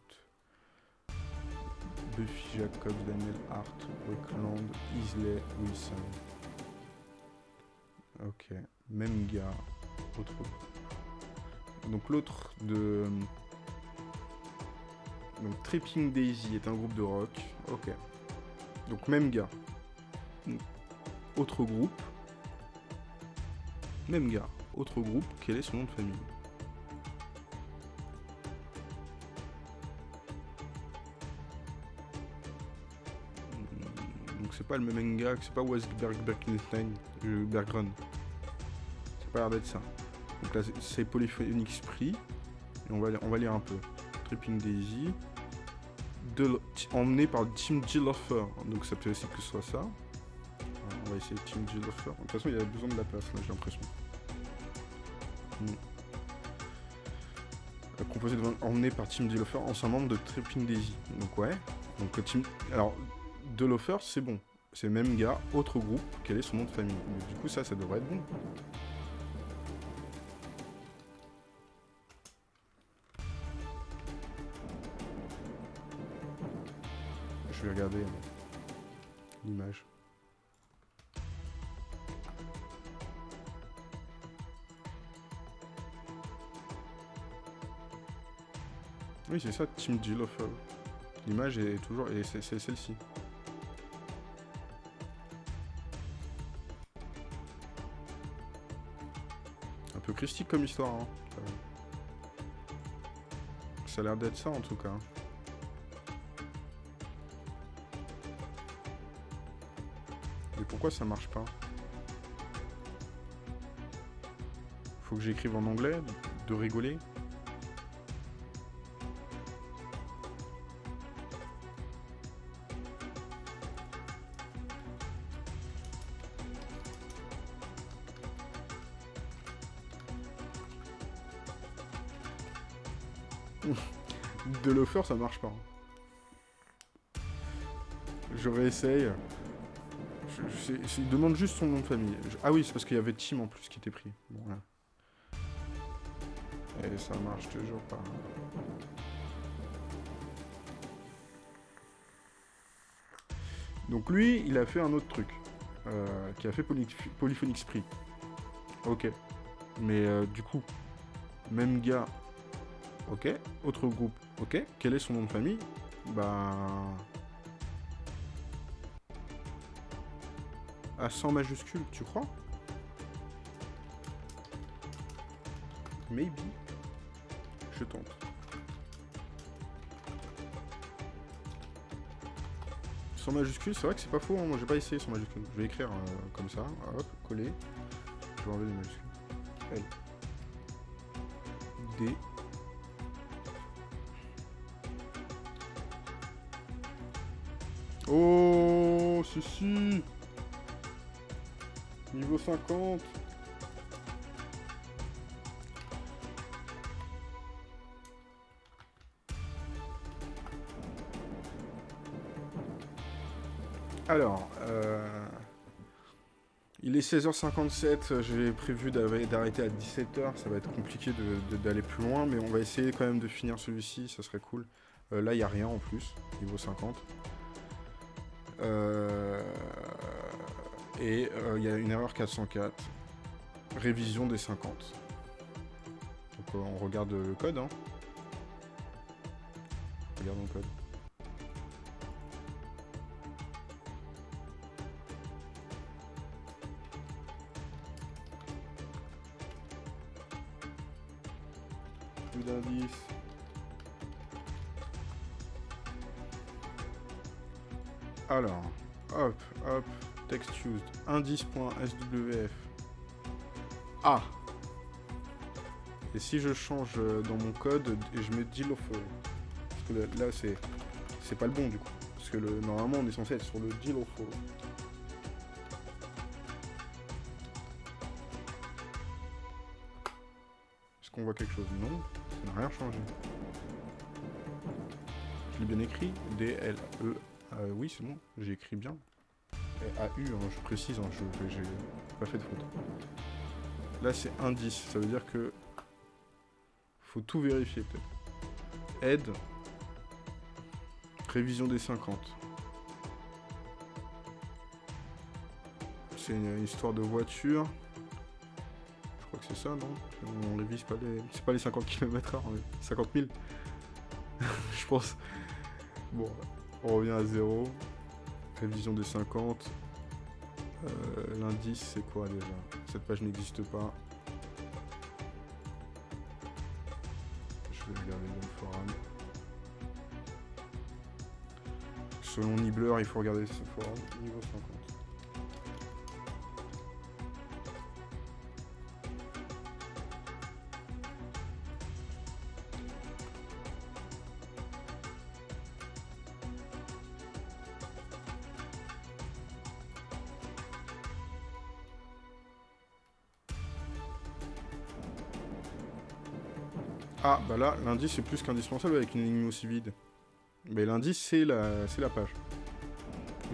Buffy Jacobs, Daniel Hart, Wickland, Isley, Wilson. Ok. Même gars. Autre... Donc l'autre de... Donc Tripping Daisy est un groupe de rock. Ok. Donc même gars. Autre groupe. Même gars. Autre groupe. Quel est son nom de famille? Hmm, Donc c'est pas le même gars, c'est pas Westberg Berkenstein, euh, Bergren. C'est pas l'air d'être ça. Donc là c'est- c'est Polyphonic Spree. Et on va, on va lire un peu. Tripping Daisy. Emmené par Tim Gillofer. Donc ça peut aussi que ce soit ça. Alors, on va essayer Tim Gillofer. De toute façon il y a besoin de la place là j'ai l'impression. Hmm. Euh, Composé de emmené par Tim Gillofer, ancien membre de Tripping Daisy. Donc ouais. Donc euh, Tim. Alors, Delofer c'est bon. C'est le même gars, autre groupe, quel est son nom de famille? Du coup ça ça devrait être bon. Regarder l'image. Oui, c'est ça, Tim Gillofer. L'image est toujours. Et c'est celle-ci. Un peu christique comme histoire, hein. Ça a l'air d'être ça en tout cas. Pourquoi ça marche pas Faut que j'écrive en anglais De rigoler [laughs] De l'offer ça marche pas. Je réessaye. Il demande juste son nom de famille. Ah oui, c'est parce qu'il y avait Tim en plus qui était pris. Bon. Et ça marche toujours pas. Donc lui, il a fait un autre truc. euh, qui a fait Poly- Polyphonic. Ok. Mais euh, du coup, même gars. Ok. Autre groupe. Ok. Quel est son nom de famille? Bah... À 100 majuscules, tu crois Maybe. Je tente. Sans majuscule, c'est vrai que c'est pas faux, hein, moi j'ai pas essayé sans majuscule. Je vais écrire euh, comme ça, hop, coller. Je vais enlever les majuscules. L. D. Oh, si Niveau 50 Alors, euh, il est 16h57, j'ai prévu d'arrêter à 17h, ça va être compliqué d'aller plus loin, mais on va essayer quand même de finir celui-ci, ça serait cool. Euh, là, il n'y a rien en plus, niveau 50. Euh, et euh, il y a une erreur 404. Révision des 50. Donc euh, on regarde le code. Hein. Regardons le code. indice.swf. Ah Et si je change euh, dans mon code et je mets deal of... Parce que là, c'est c'est pas le bon du coup. Parce que le, normalement on est censé être sur le deal of... Est-ce qu'on voit quelque chose? Non, ça n'a rien changé. Je l'ai bien écrit, D-L-E... Euh, oui, c'est bon, j'ai écrit bien. A-U, hein, je précise, hein, je j'ai pas fait de faute. Là, c'est indice, ça veut dire que... Faut tout vérifier, peut-être. Aide. Révision des 50. C'est une histoire de voiture. Je crois que c'est ça, non? On révise pas les... C'est pas les 50 km h 50 000 Je pense. Bon, on revient à zéro. Révision des 50. Euh, L'indice, c'est quoi déjà? Cette page n'existe pas. Je vais regarder dans le forum. Selon Nibbler, il faut regarder ce forum. Niveau 50. Là, l'indice est plus qu'indispensable avec une ligne aussi vide. Mais l'indice, c'est la, la page.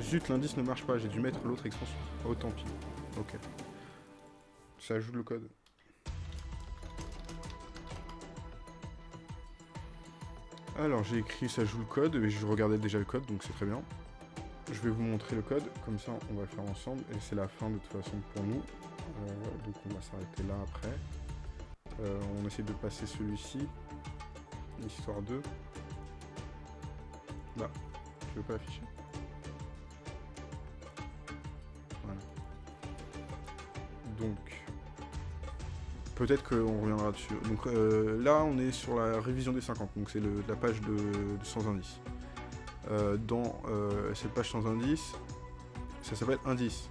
Zut, l'indice ne marche pas, j'ai dû mettre l'autre extension. Oh, tant pis. Ok. Ça ajoute le code. Alors, j'ai écrit ça joue le code, mais je regardais déjà le code, donc c'est très bien. Je vais vous montrer le code, comme ça on va le faire ensemble, et c'est la fin de toute façon pour nous. Euh, donc on va s'arrêter là après. Euh, on essaie de passer celui-ci. Histoire 2. Là. Tu veux pas afficher Voilà. Donc. Peut-être qu'on reviendra dessus. Donc euh, là, on est sur la révision des 50. Donc c'est la page de, de sans indice. Euh, dans euh, cette page sans indice, ça s'appelle indice.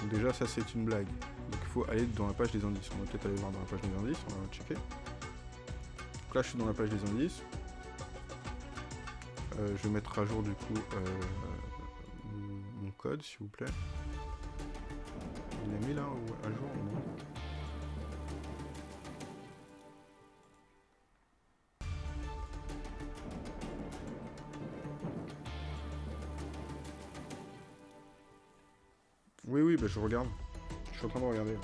Donc déjà, ça c'est une blague. Donc il faut aller dans la page des indices. On va peut-être aller voir dans la page des indices, on va checker. Donc là je suis dans la page des indices. Euh, je vais mettre à jour du coup euh, mon- code s'il vous plaît. Il est mis là à jour Non? Oui oui bah je regarde. Je suis en train de regarder.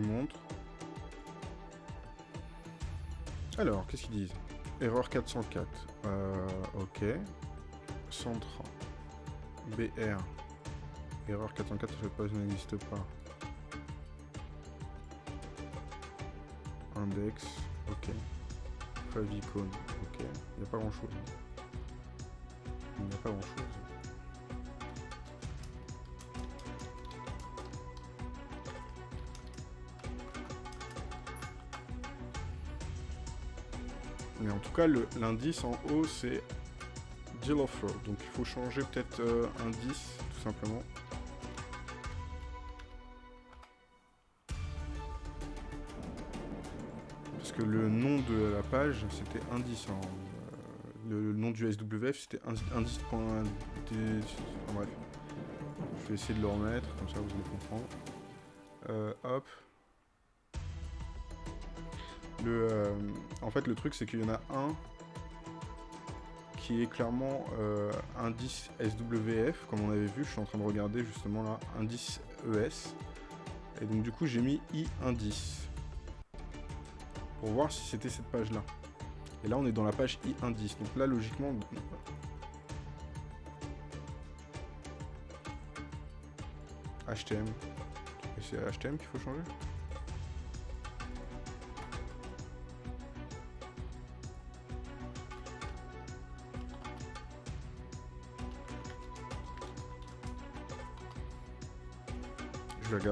Montre. Alors, qu'est-ce qu'ils disent? Erreur 404. Euh, ok. Centre. BR. Erreur 404, cette page n'existe pas. Index. Ok. Favicon. Ok. Il n'y a pas grand chose. Il n'y a pas grand tout cas, l'indice en haut, c'est deal offer. Donc il faut changer peut-être euh, indice, tout simplement. Parce que le nom de la page, c'était indice. hein. Euh, le, nom du SWF, c'était indi- indice.d... Enfin bref. Je vais essayer de le remettre, comme ça vous allez comprendre. Euh, hop. En fait, le truc, c'est qu'il y en a un qui est clairement euh, indice SWF, comme on avait vu. Je suis en train de regarder justement là, indice ES. Et donc, du coup, j'ai mis i indice pour voir si c'était cette page-là. Et là, on est dans la page i indice. Donc là, logiquement, HTM. Et c'est HTM qu'il faut changer?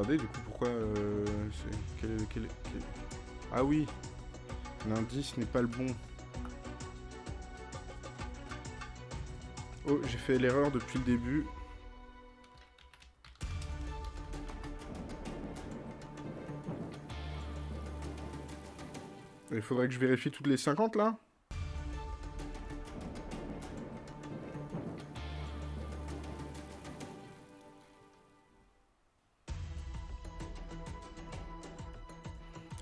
Du coup pourquoi euh, Ah oui L'indice n'est pas le bon. Oh, j'ai fait l'erreur depuis le début. Il faudrait que je vérifie toutes les 50 là?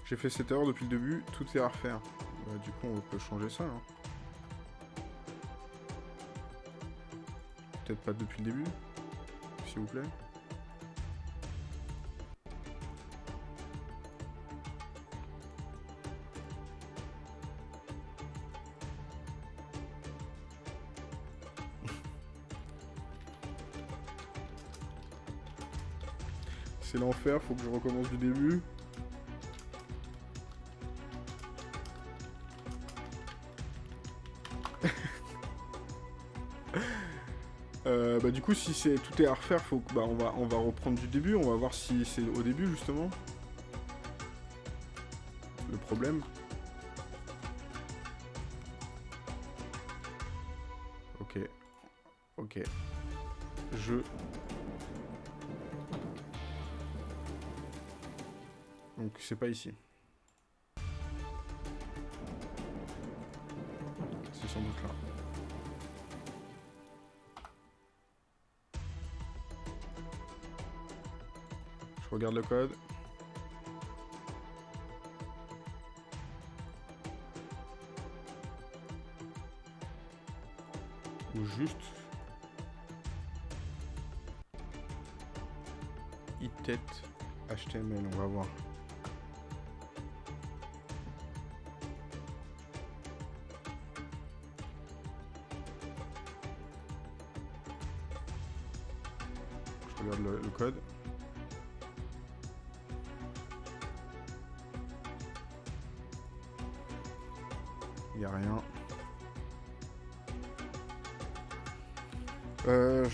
J'ai fait cette erreur depuis le début, tout est à refaire. Bah, du coup, on peut changer ça. hein. Peut-être pas depuis le début, s'il vous plaît. [laughs] C'est l'enfer, faut que je recommence du début. Du coup si tout est à refaire faut que bah on va on va reprendre du début on va voir si c'est au début justement. Le problème. Ok. Ok. Je. Donc c'est pas ici le code.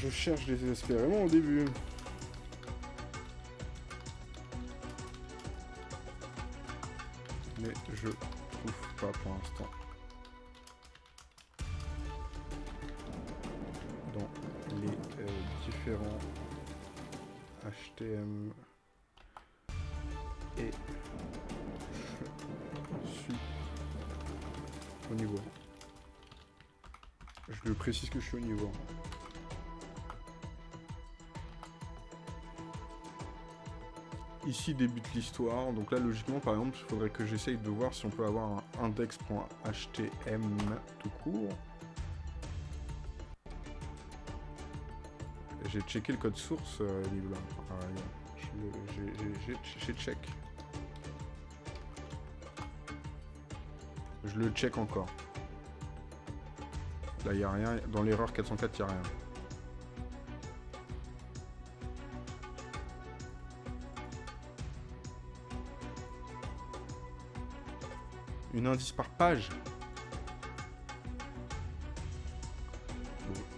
Je cherche désespérément au début. Mais je trouve pas pour l'instant. Dans les euh, différents HTM et je suis au niveau. Je le précise que je suis au niveau. Ici débute l'histoire, donc là logiquement par exemple il faudrait que j'essaye de voir si on peut avoir un index.htm tout court. J'ai checké le code source, euh, là. Ah, J'ai check. Je le check encore. Là, il n'y a rien. Dans l'erreur 404, il n'y a rien. Une indice par page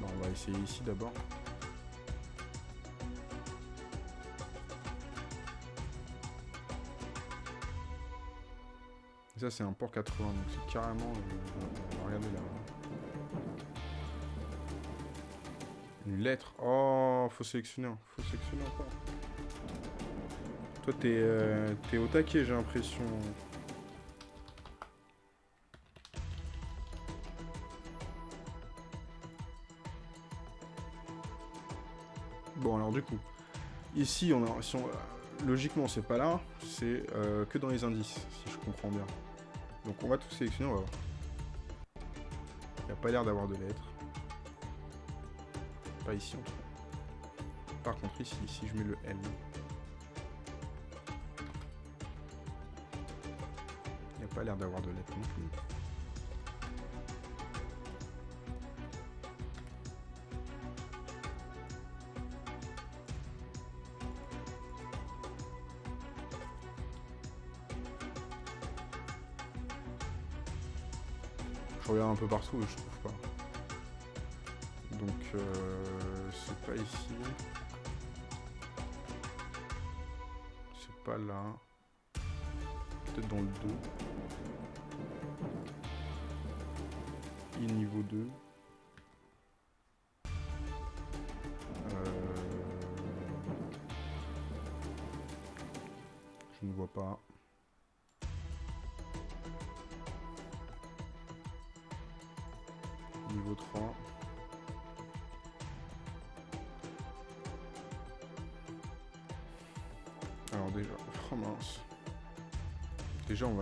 bah, on va essayer ici d'abord. Ça, c'est un port 80, donc c'est carrément... euh, regarder là. Une lettre. Oh, faut sélectionner. Faut sélectionner encore. Toi, t'es euh, au taquet, j'ai l'impression. Ici, on a, logiquement, c'est pas là, c'est euh, que dans les indices, si je comprends bien. Donc on va tout sélectionner, on va voir. Il n'y a pas l'air d'avoir de lettres. Pas ici en tout cas. Par contre ici, si je mets le L. Il n'y a pas l'air d'avoir de lettres non plus. Partout et je trouve pas. Donc, euh, c'est pas ici. C'est pas là. Peut-être dans le 2. I niveau 2.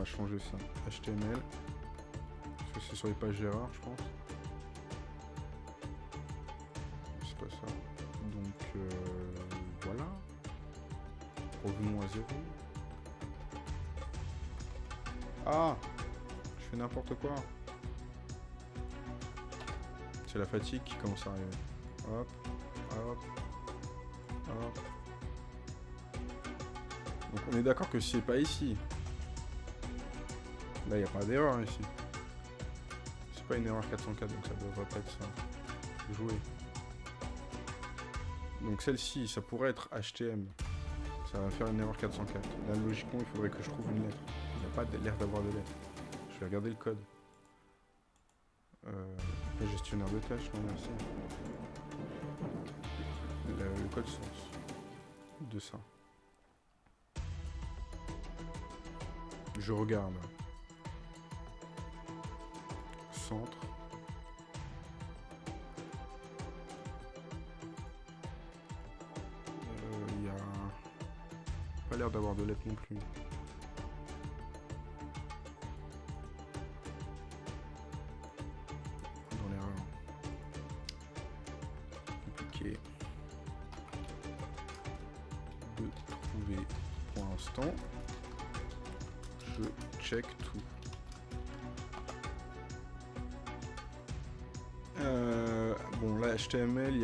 Va changer ça. HTML. Parce que c'est sur les pages d'erreur je pense. C'est pas ça. Donc euh, voilà. Revenons à zéro. Ah Je fais n'importe quoi. C'est la fatigue qui commence à arriver. Hop, hop, hop. Donc on est d'accord que c'est pas ici. Là, il n'y a pas d'erreur ici. C'est pas une erreur 404, donc ça devrait pas être ça. Jouer. Donc celle-ci, ça pourrait être HTM. Ça va faire une erreur 404. Là, logiquement, il faudrait que je trouve une lettre. Il n'y a pas l'air d'avoir de lettre. Je vais regarder le code. Euh, le gestionnaire de tâches, non merci. Le code source de ça. Je regarde. Il y a pas l'air d'avoir de lettres non plus.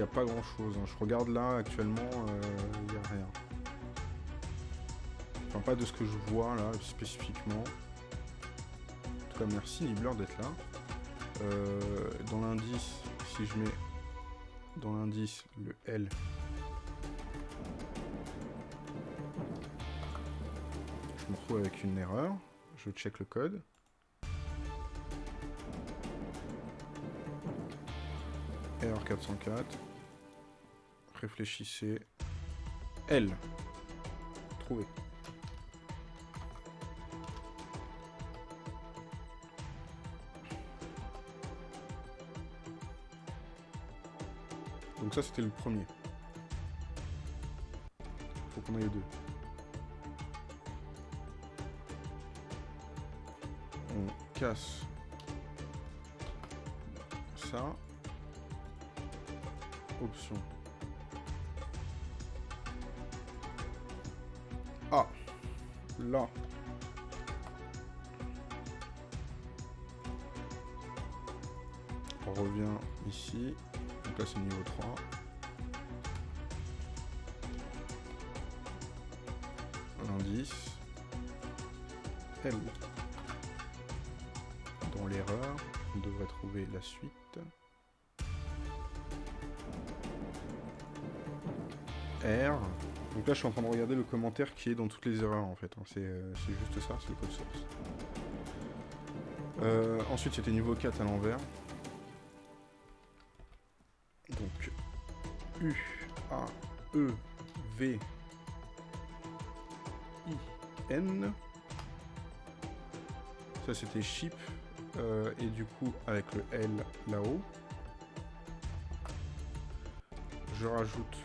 Pas grand chose. Je regarde là, actuellement, il n'y a rien. Enfin, pas de ce que je vois là, spécifiquement. En tout cas, merci Nibbler d'être là. Euh, dans l'indice, si je mets dans l'indice le L, je me retrouve avec une erreur. Je check le code. Erreur 404. Réfléchissez. L. Trouvé. Donc ça c'était le premier. Faut qu'on aille deux. On casse ça. Option. On revient ici. Donc là c'est niveau 3. L'indice. L. Dans l'erreur, on devrait trouver la suite. R. Donc là je suis en train de regarder le commentaire qui est dans toutes les erreurs en fait. hein. C'est euh, c'est juste ça, c'est le code source. Euh, ensuite c'était niveau 4 à l'envers. Donc U, A, E, V, I, N. Ça c'était ship. euh, et du coup avec le L là-haut. Je rajoute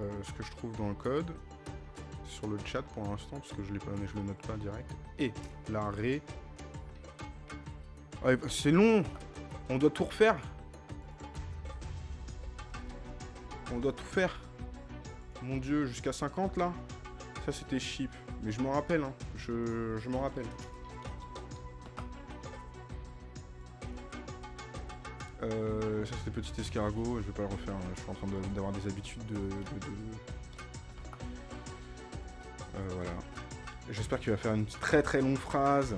euh, ce que je trouve dans le code sur le chat pour l'instant parce que je l'ai pas je le note pas direct et la ré. Ouais, bah, c'est long. On doit tout refaire. On doit tout faire. Mon dieu jusqu'à 50 là. Ça c'était ship mais je m'en rappelle hein. je m'en rappelle Euh, ça c'était petit escargot, je vais pas le refaire, hein. je suis en train d'avoir des habitudes de... Euh, voilà. J'espère qu'il va faire une très très longue phrase.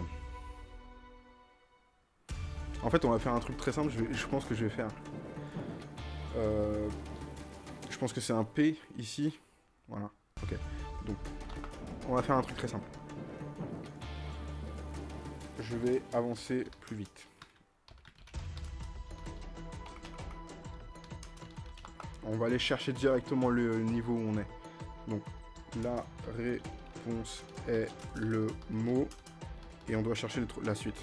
En fait, on va faire un truc très simple, je pense que je vais faire. Euh, je pense que c'est un P ici. Voilà, ok. Donc, on va faire un truc très simple. Je vais avancer plus vite. On va aller chercher directement le niveau où on est. Donc, la réponse est le mot. Et on doit chercher la suite.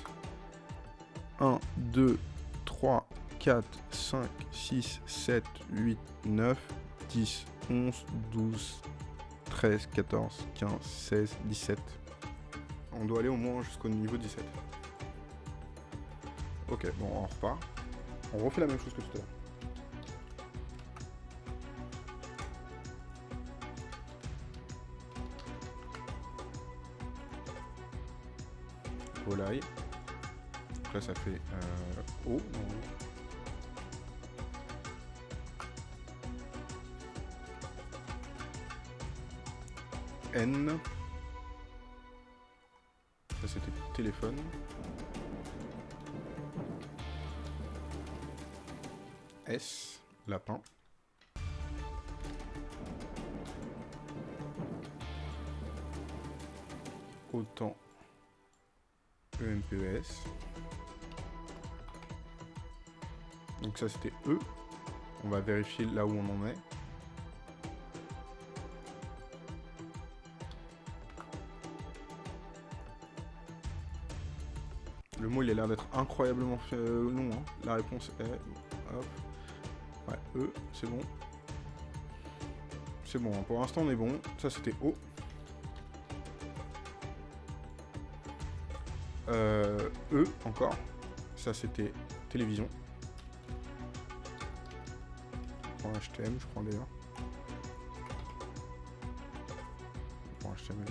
1, 2, 3, 4, 5, 6, 7, 8, 9, 10, 11, 12, 13, 14, 15, 16, 17. On doit aller au moins jusqu'au niveau 17. Ok, bon, on repart. On refait la même chose que tout à l'heure. Donc là, ça fait euh, O. N. Ça, c'était téléphone. S. Lapin. Autant EMPES. Donc ça c'était E. On va vérifier là où on en est. Le mot il a l'air d'être incroyablement euh, long. hein. La réponse est... Hop. Ouais, E, c'est bon. C'est bon, hein. pour l'instant on est bon. Ça c'était O. E encore. Ça c'était télévision. HTM je crois d'ailleurs. Pour HTML.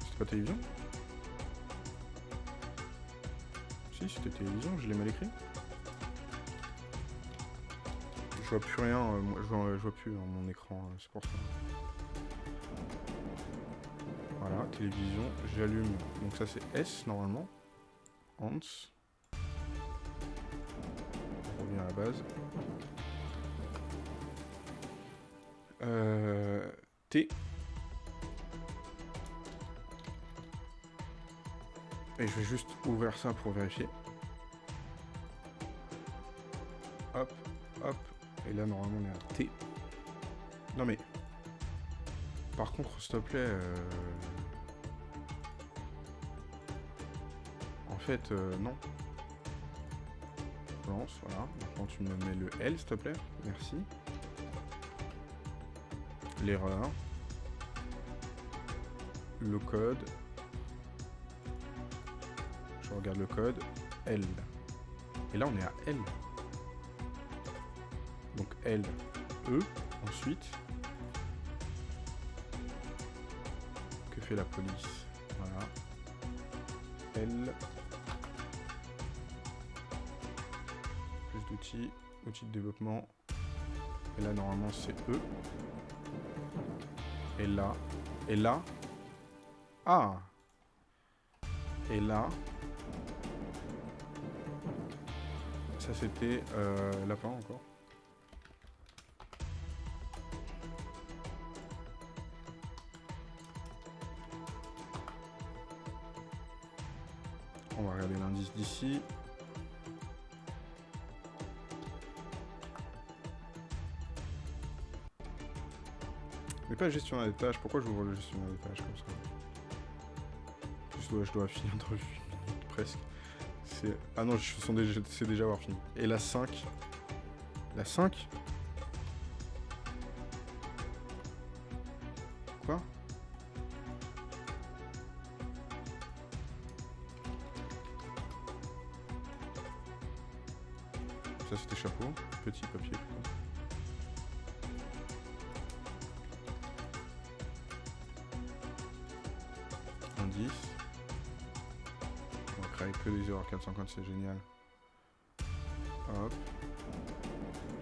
C'était pas télévision? Si c'était télévision, je l'ai mal écrit. Je vois plus rien, euh, moi, je, vois, plus dans mon écran, euh, c'est pour ça. Télévision, j'allume. Donc ça c'est S normalement. Hans. On revient à la base. Euh, T. Et je vais juste ouvrir ça pour vérifier. Hop, hop. Et là normalement on est à T. Non mais... Par contre, s'il te plaît... euh, fait, euh, non. Voilà. Maintenant tu me mets le L, s'il te plaît. Merci. L'erreur. Le code. Je regarde le code. L. Et là, on est à L. Donc L, E. Ensuite, que fait la police? Voilà. L. Plus d'outils. Outils de développement. Et là, normalement, c'est E. Et là. Et là. Ah Et là. Ça, c'était euh, lapin encore. Pas gestionnaire des tâches. Pourquoi je ouvre le gestionnaire des tâches comme ça? Je dois, je dois finir dans 8 minutes presque. C'est... Ah non, je sens déjà, c'est déjà avoir fini. Et la 5 La 5 c'est génial. Hop.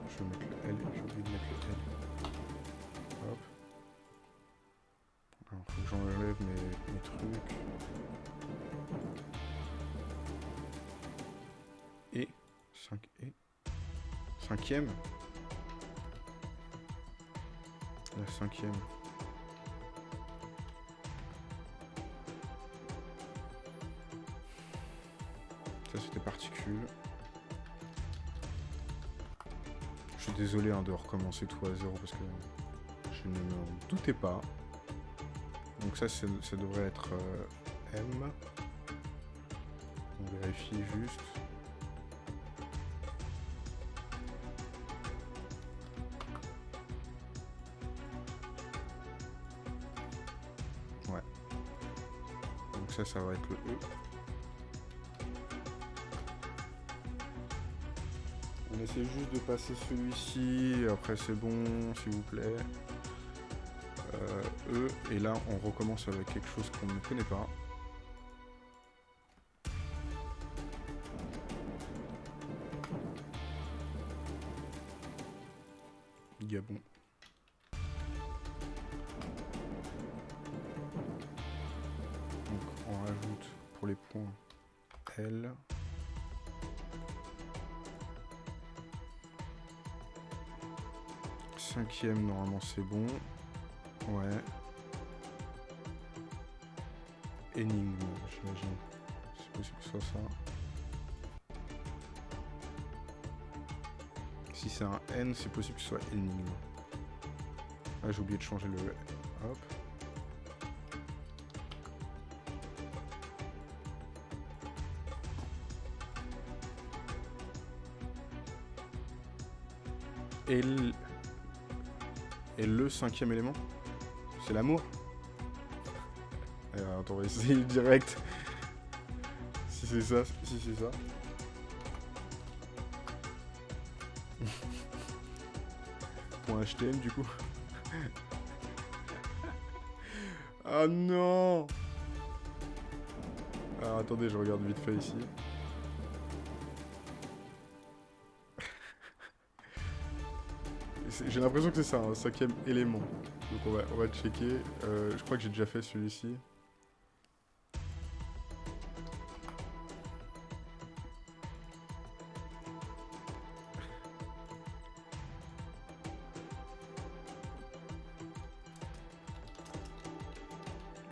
Je vais mettre le L, j'ai oublié de mettre le L. Hop. Alors, faut que j'enlève mes, trucs. Et 5 et cinquième. La cinquième. De recommencer tout à zéro parce que je ne m'en doutais pas. Donc ça, ça devrait être euh, M. On vérifie juste. Ouais. Donc ça, ça va être le E. On essaie juste de passer celui-ci, après c'est bon, s'il vous plaît. Euh, e, et là on recommence avec quelque chose qu'on ne connaît pas. C'est bon. Ouais. Énigme, j'imagine. C'est possible que ce soit ça. Si c'est un N, c'est possible que ce soit énigme. Ah, j'ai oublié de changer le... Hop. Et le... Et le cinquième élément C'est l'amour Alors, Attends, on va essayer direct. Si c'est ça, si c'est ça. [laughs] Point HTM du coup. [laughs] ah non Alors attendez, je regarde vite fait ici. J'ai l'impression que c'est ça, un cinquième élément. Donc on va, on va checker. Euh, je crois que j'ai déjà fait celui-ci.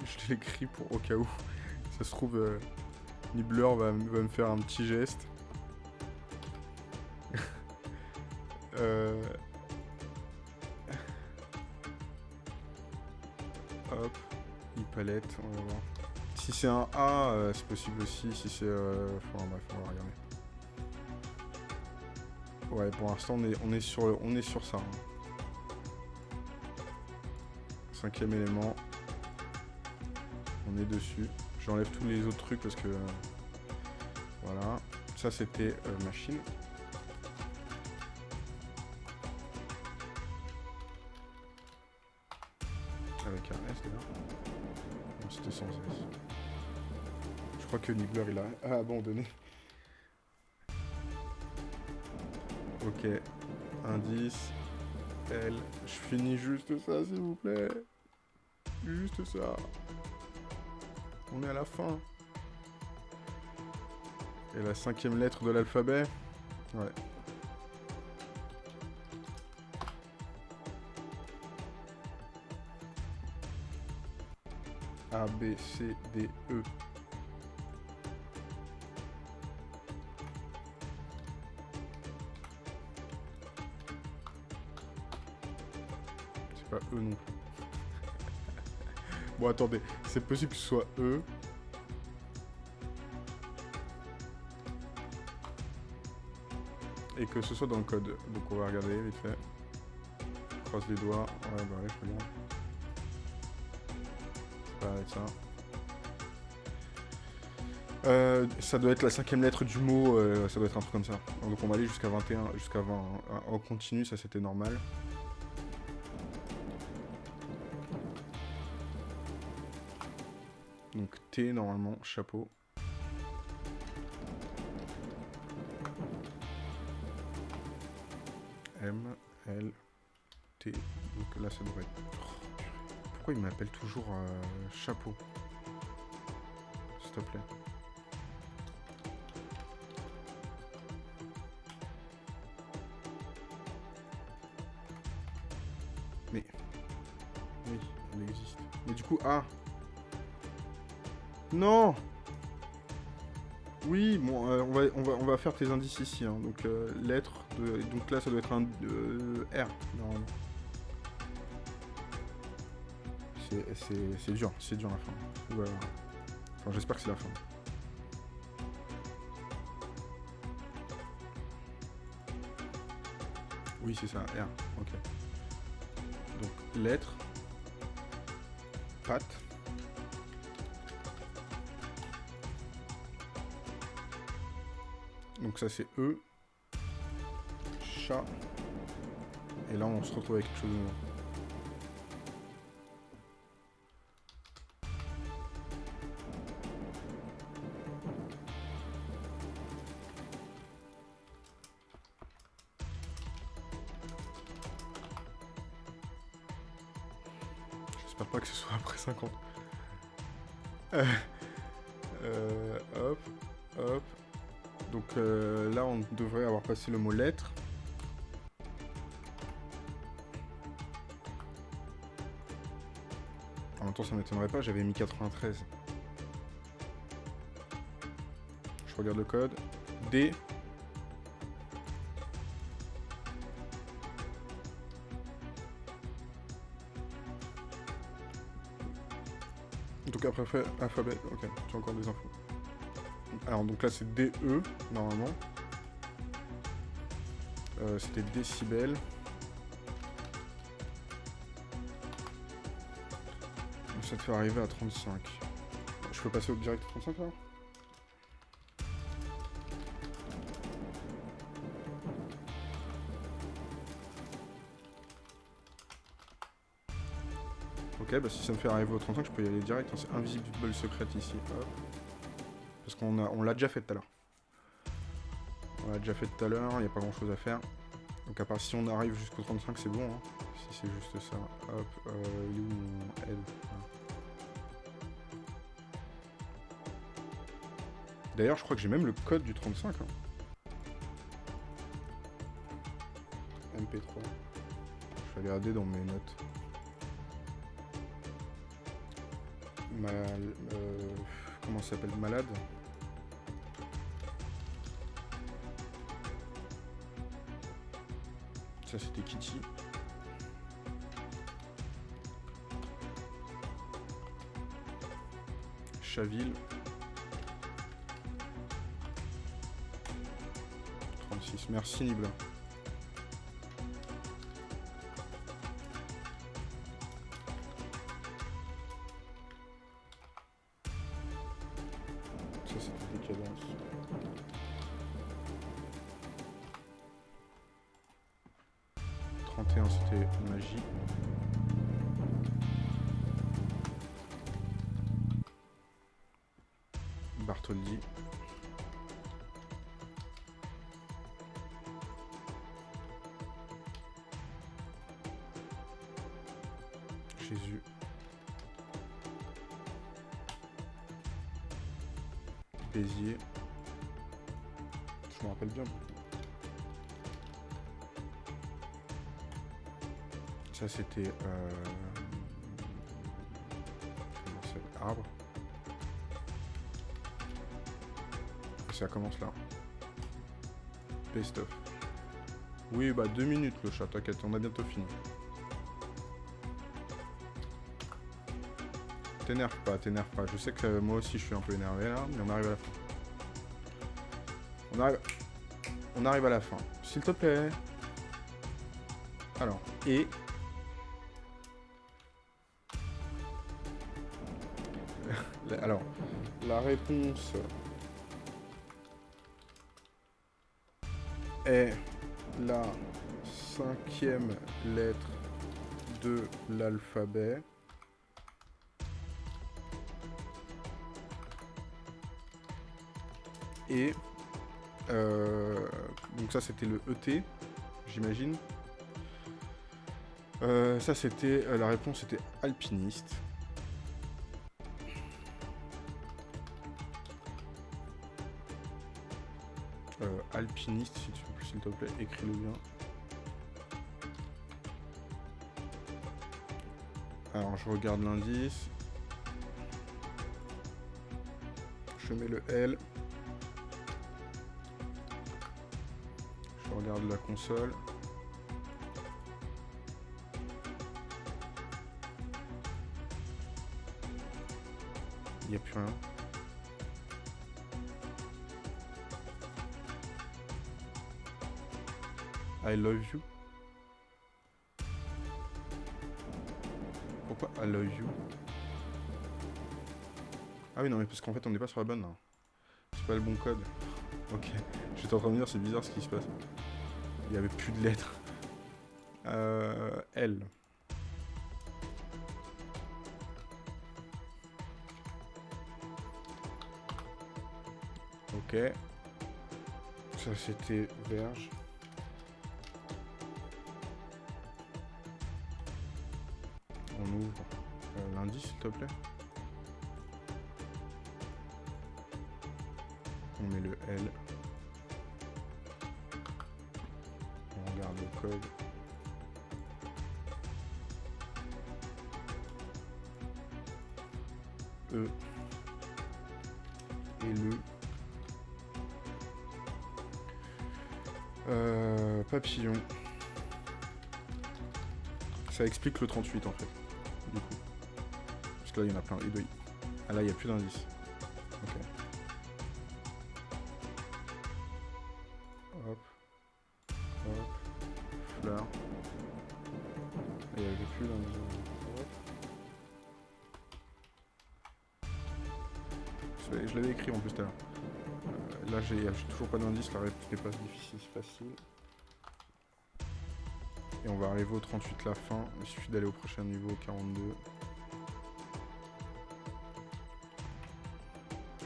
Je l'écris pour au cas où. Ça se trouve, euh, Nibbler va, va me faire un petit geste. Si c'est un A, euh, c'est possible aussi. Si c'est... Euh... Enfin bref, on va regarder. Ouais, pour l'instant, on est, on, est sur, on est sur ça. hein. Cinquième élément. On est dessus. J'enlève tous les autres trucs parce que... euh, Voilà. Ça, c'était euh, machine. Il a abandonné. Ok. Indice. L. Je finis juste ça s'il vous plaît. Juste ça. On est à la fin. Et la cinquième lettre de l'alphabet. Ouais. A, B, C, D, E. Pas E non [laughs] bon, attendez. C'est possible que ce soit E. Et que ce soit dans le code. Donc on va regarder vite fait. Croise les doigts. Ouais, bah ouais, je regarde. Ça être ça. Euh, ça doit être la cinquième lettre du mot, euh, ça doit être un truc comme ça. Donc on va aller jusqu'à 21, jusqu'à 20. hein. En continu, ça c'était normal. normalement, chapeau. M, L, T, donc là ça devrait. Pourquoi il m'appelle toujours euh, chapeau? S'il te plaît. Mais... Oui, elle existe. Mais du coup, ah non Oui, bon, euh, on, va, on, va, on va faire tes indices ici. Hein. Donc, euh, lettre, donc là, ça doit être un euh, R. C'est dur, c'est dur la fin. Voilà. Enfin, j'espère que c'est la fin. Oui, c'est ça, R. Ok. Donc, lettre. Patte. Ça c'est E. Chat. Et là on se retrouve avec quelque chose de passé le mot lettre. En même temps, ça m'étonnerait pas, j'avais mis 93. Je regarde le code. D. Donc après alphabet, ok, as encore des infos. Alors donc là c'est DE normalement. Euh, C'était décibels. Ça te fait arriver à 35. Je peux passer au direct 35 là Ok, bah si ça me fait arriver au 35, je peux y aller direct. Hein. C'est invisible secret ici. Parce qu'on on l'a déjà fait tout à l'heure. On l'a déjà fait tout à l'heure, il n'y a pas grand chose à faire. Donc à part si on arrive jusqu'au 35, c'est bon. Hein. Si c'est juste ça. Hop, euh, il D'ailleurs, je crois que j'ai même le code du 35. Hein. MP3. Je vais regarder dans mes notes. mal, euh, comment ça s'appelle? Malade? Ça c'était Kitty. Chaville. 36. Merci Nibla. C'était... Euh... Arbre. ça commence là. Best of. Oui, bah deux minutes le chat, t'inquiète, on a bientôt fini. T'énerve pas, t'énerve pas. Je sais que moi aussi je suis un peu énervé là, mais on arrive à la fin. On arrive... On arrive à la fin. S'il te plaît. Alors, et réponse est la cinquième lettre de l'alphabet. Et euh, donc ça c'était le ET, j'imagine. Euh, ça c'était euh, la réponse était alpiniste. Alpiniste, s'il te plaît, écris-le bien. Alors je regarde l'indice. Je mets le L. Je regarde la console. Il n'y a plus rien. I love you. Pourquoi I love you? Ah oui, non, mais parce qu'en fait, on n'est pas sur la bonne, là. C'est pas le bon code. [laughs] Ok. J'étais en train de dire, c'est bizarre ce qui se passe. Il n'y avait plus de lettres. Euh, L. Ok. Ça, c'était verge. Te plaît. On met le L. On regarde le code. E. Et le. Euh, papillon. Ça explique le 38 en fait. Parce que là il y en a plein. Doit y- Ah là il n'y a plus d'indice. Ok. Hop. Hop. Fleur. Et il n'y avait plus d'indice. Hop. Je l'avais- écrit en plus tout à l'heure. Euh, Là j'ai toujours pas d'indice, la réponse n'est pas difficile, c'est facile. Et on va arriver au 38 la fin, il suffit d'aller au prochain niveau, 42.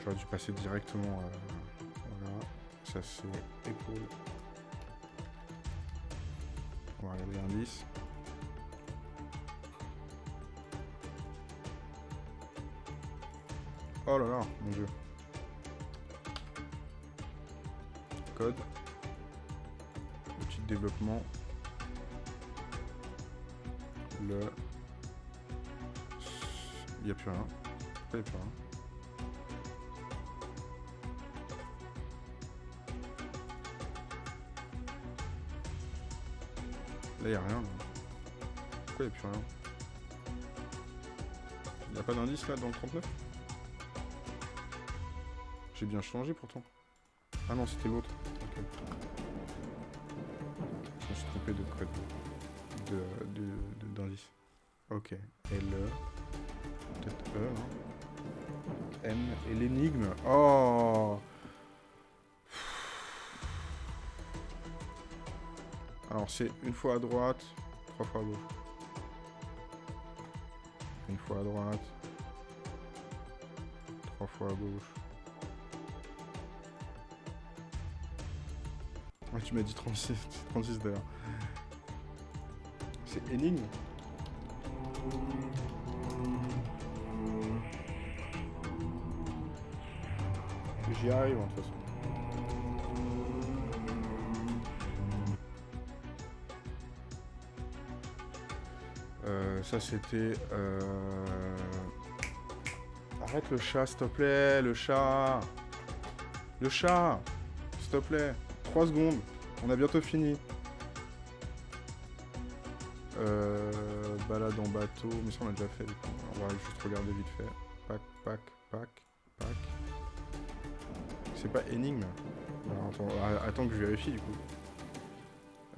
J'aurais dû passer directement à... Voilà, ça c'est épaule. On va regarder l'indice. Oh là là, mon dieu. Code. De développement. Le... Il n'y a plus rien. Il n'y a plus rien Là, n'y a rien. Pourquoi n'y a plus rien? Il n'y a pas d'indice là dans le 39 J'ai bien changé pourtant. Ah non, c'était l'autre. Alors c'est une fois à droite, trois fois à gauche. Une fois à droite, trois fois à gauche. Ouais, tu m'as dit 36, 36 [laughs] d'ailleurs. C'est énigme J'y arrive de toute façon. Ça c'était... euh, Arrête le chat s'il te plaît, le chat Le chat S'il te plaît 3 secondes, on a bientôt fini. Euh, balade en bateau, mais ça on a déjà fait. On va juste regarder vite fait. Pac, pac, pac, pac. C'est pas énigme attends que je vérifie du coup.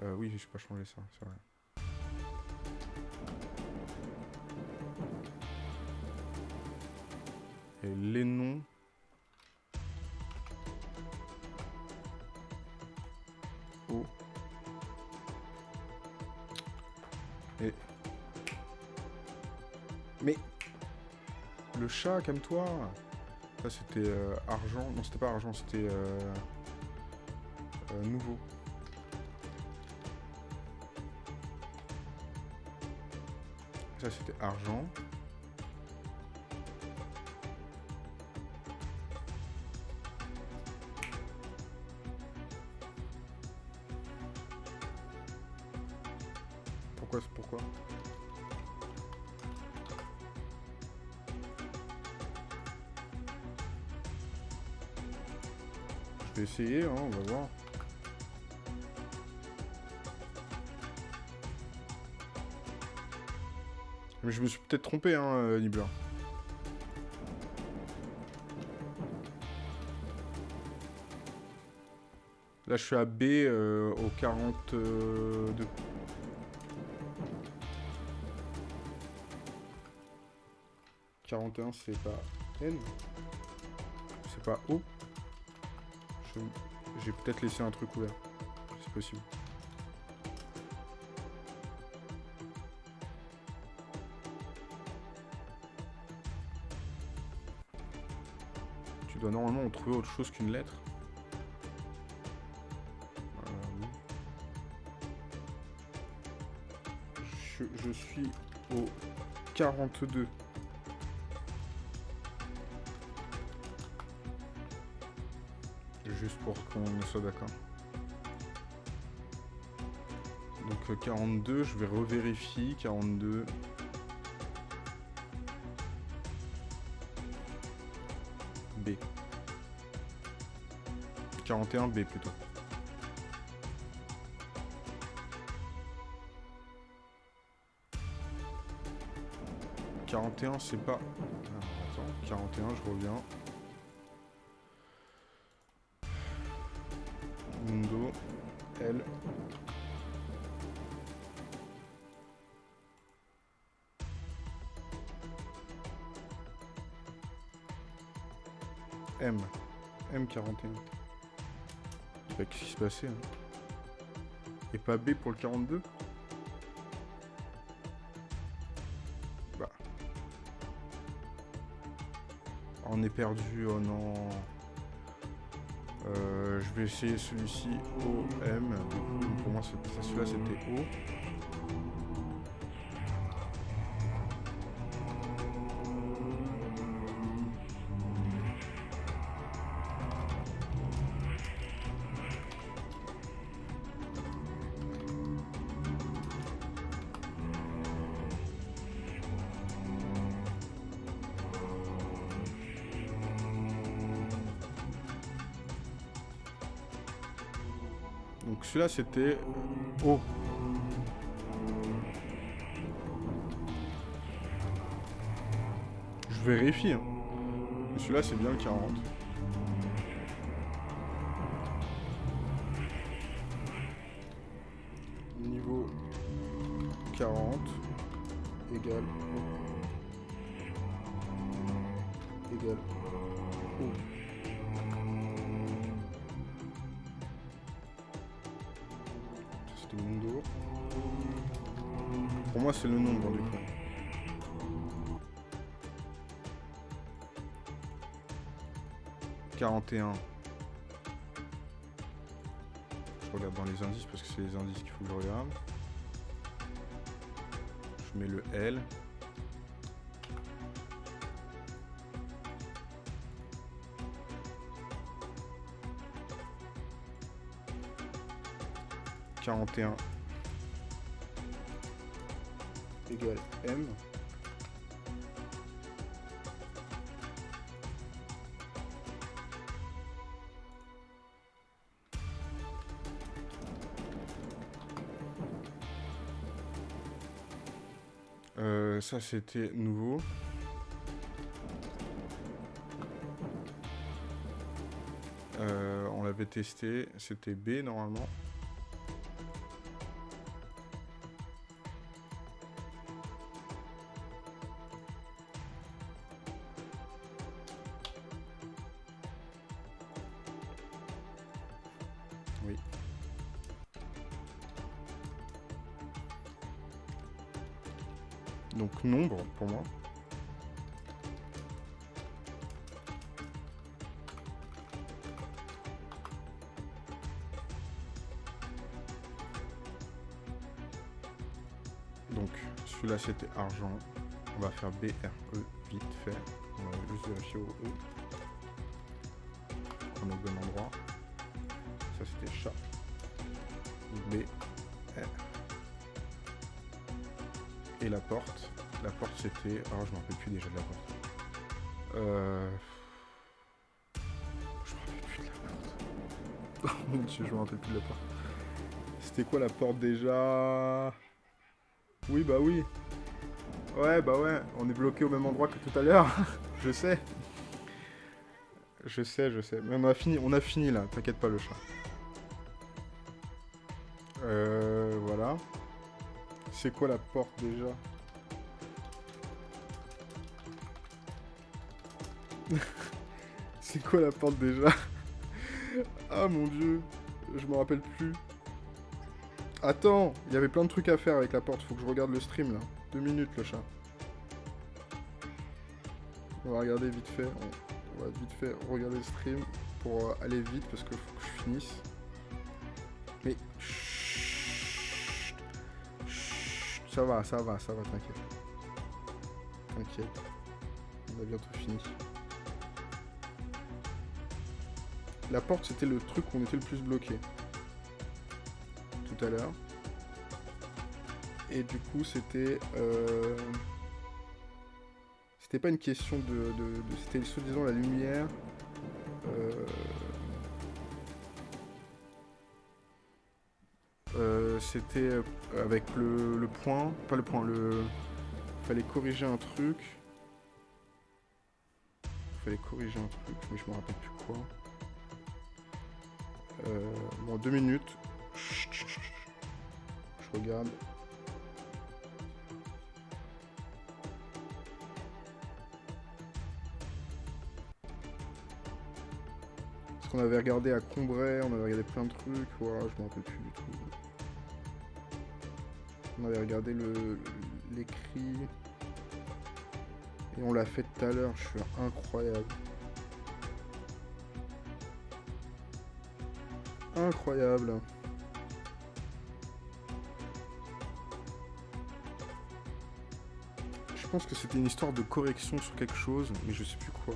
Euh, oui, je peux pas changer ça, c'est vrai. Les noms. Et. Mais. Le chat, calme-toi. Ça c'était euh, argent. Non, c'était pas argent, c'était euh, euh, nouveau. Ça c'était argent. Peut-être trompé, hein, euh. Là, je suis à B euh, au 42. 41, c'est pas N. C'est pas O. J'ai peut-être laissé un truc ouvert. C'est possible. Normalement trouver autre chose qu'une lettre. Euh, je, suis au 42. Juste pour qu'on soit d'accord. Donc euh, 42, je vais revérifier. 42. B plutôt. « 41, c'est pas... Attends, 41, je reviens. Mundo, L. M. M41. Bah, Qu'est-ce qui se passait hein? Et pas B pour le 42 Bah. On est perdu, oh non. Euh, je vais essayer celui-ci O, M. Pour moi, celui-là, c'était O. c'était O. Je vérifie. Hein. Celui-là, c'est bien le 40. Niveau 40 égale O. moi, c'est le nombre du coup. « 41. Je regarde dans les indices parce que c'est les indices qu'il faut que je regarde. Je mets le L. « 41 égale M. Euh, ça c'était nouveau. Euh, on l'avait testé, c'était B normalement. C'était argent. On va faire B R E vite fait. On va juste vérifier au E. On est au bon endroit. Ça c'était chat. B R et la porte. La porte c'était. Ah, je me rappelle plus déjà de la porte. Euh... Je me rappelle plus de la porte. [laughs] Oh mon dieu, je me rappelle plus de la porte. C'était quoi la porte déjà? Oui, bah oui. Ouais, bah ouais, on est bloqué au même endroit que tout à l'heure. [laughs] je sais. Je sais, je sais. Mais on a fini, on a fini là, t'inquiète pas le chat. Euh, voilà. C'est quoi la porte déjà? [laughs] C'est quoi la porte déjà? [laughs] Ah mon dieu, je me rappelle plus. Attends, il y avait plein de trucs à faire avec la porte, faut que je regarde le stream là. Deux minutes le chat. On va regarder vite fait, on, va vite fait regarder le stream pour euh, aller vite parce que faut que je finisse. Mais ça va, ça va, ça va, t'inquiète. T'inquiète. On a bientôt fini. La porte, c'était le truc où on était le plus bloqué. Tout à l'heure. Et du coup, c'était... Euh, c'était pas une question de... C'était soi-disant la lumière. Euh, euh, c'était avec le, le, point, pas le point, le... Fallait corriger un truc. Fallait corriger un truc, mais je me rappelle plus quoi. Euh, bon, deux minutes. Je regarde. Qu'on avait regardé à Combray, on avait regardé plein de trucs, voilà, je m'en rappelle plus du tout. On avait regardé l'écrit. Et on l'a fait tout à l'heure, je suis incroyable. Incroyable. Je pense que c'était une histoire de correction sur quelque chose, mais je sais plus quoi.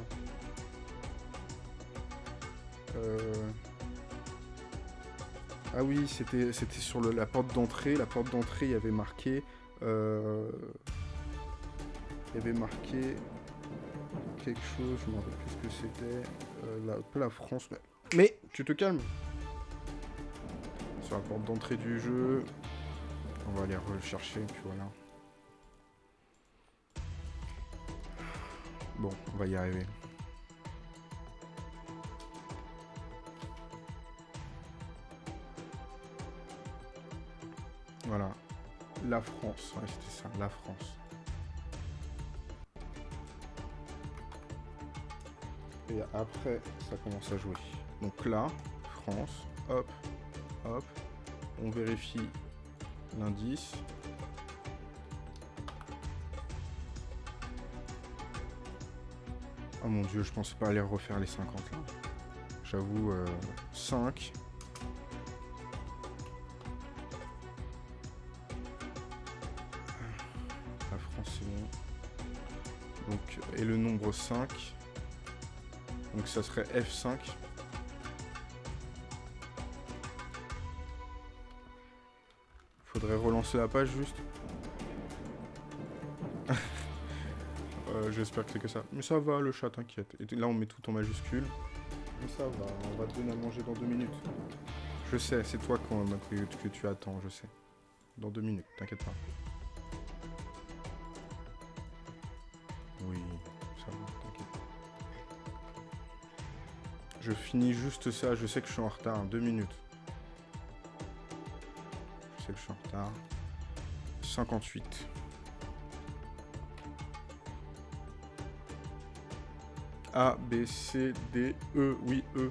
Euh... Ah oui, c'était sur la porte d'entrée. La porte d'entrée, il y avait marqué... Euh... Il y avait marqué quelque chose, je me rappelle plus ce que c'était. Euh, la, France, mais... Mais, tu te calmes la porte d'entrée du jeu. On va aller rechercher, puis voilà. Bon, on va y arriver. Voilà. La France. C'était ça, la France. Et après, ça commence à jouer. Donc là, France, hop, hop. On vérifie l'indice. Oh mon dieu, je pensais pas aller refaire les 50 là. J'avoue, euh, 5, nombre 5. Donc ça serait F5. Faudrait relancer la page juste. [laughs] euh, J'espère que c'est que ça. Mais ça va le chat, t'inquiète. Et là on met tout en majuscule. Mais ça va, on va te donner à manger dans deux minutes. Je sais, c'est toi que tu attends, je sais. Dans deux minutes, t'inquiète pas. Je finis juste ça, je sais que je suis en retard, deux minutes je suis en retard. 58. A, B, C, D, E, oui, E.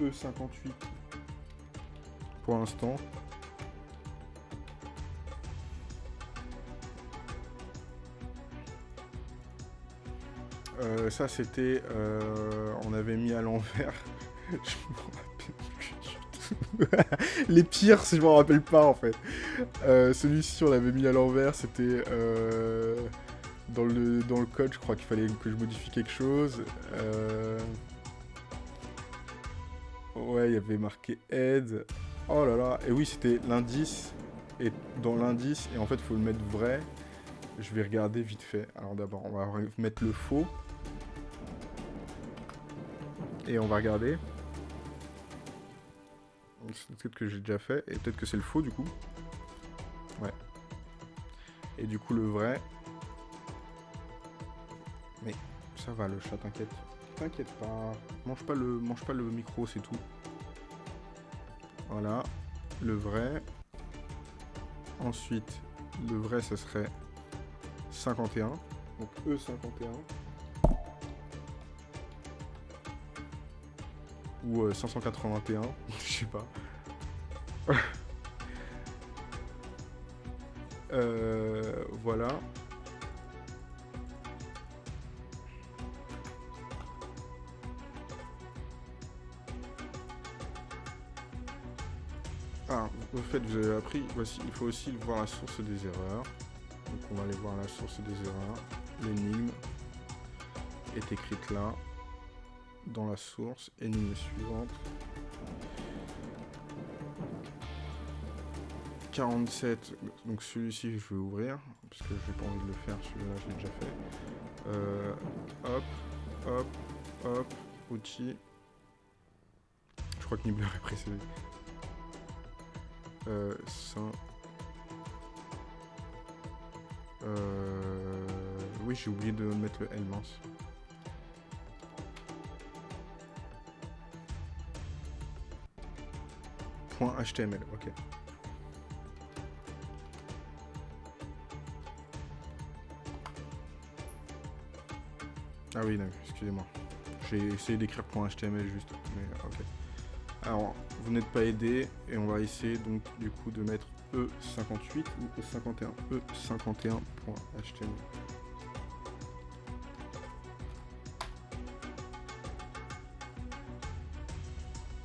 E 58. Pour l'instant. Ça c'était... Euh, on avait mis à l'envers. [laughs] [laughs] les pires, si je m'en rappelle pas, en fait. Euh, celui-ci, on l'avait mis à l'envers, c'était... Euh, dans, le, dans le code, je crois qu'il fallait que je modifie quelque chose. Ouais, il y avait marqué aide. Oh là là, et oui, c'était l'indice. Et dans l'indice, et en fait, il faut le mettre vrai. Je vais regarder vite fait. Alors d'abord, on va mettre le faux. Et on va regarder. Peut-être que j'ai déjà fait, et peut-être que c'est le faux du coup. Ouais. Et du coup le vrai... Mais ça va le chat, t'inquiète. T'inquiète pas. Mange pas le, mange pas le micro, c'est tout. Voilà. Le vrai. Ensuite, le vrai, ce serait 51. Donc E51. Ou 581, [laughs] je sais pas. [laughs] euh, voilà. Ah, au fait, vous avez appris, voici, il faut aussi voir la source des erreurs. Donc on va aller voir la source des erreurs. L'énigme est écrite là, dans la source. Énigme suivante. 47, donc celui-ci je vais ouvrir, parce que j'ai pas envie de le faire, celui-là je l'ai déjà fait. Euh, hop, hop, hop, outils. Je crois que Nibbler est précédé. Euh, ça. Euh, oui, j'ai oublié de mettre le L mince. HTML, ok. Ah oui, excusez-moi. J'ai essayé d'écrire .html juste, mais ok. Alors, vous n'êtes pas aidé, et on va essayer donc du coup de mettre E58 ou E51. E51.html.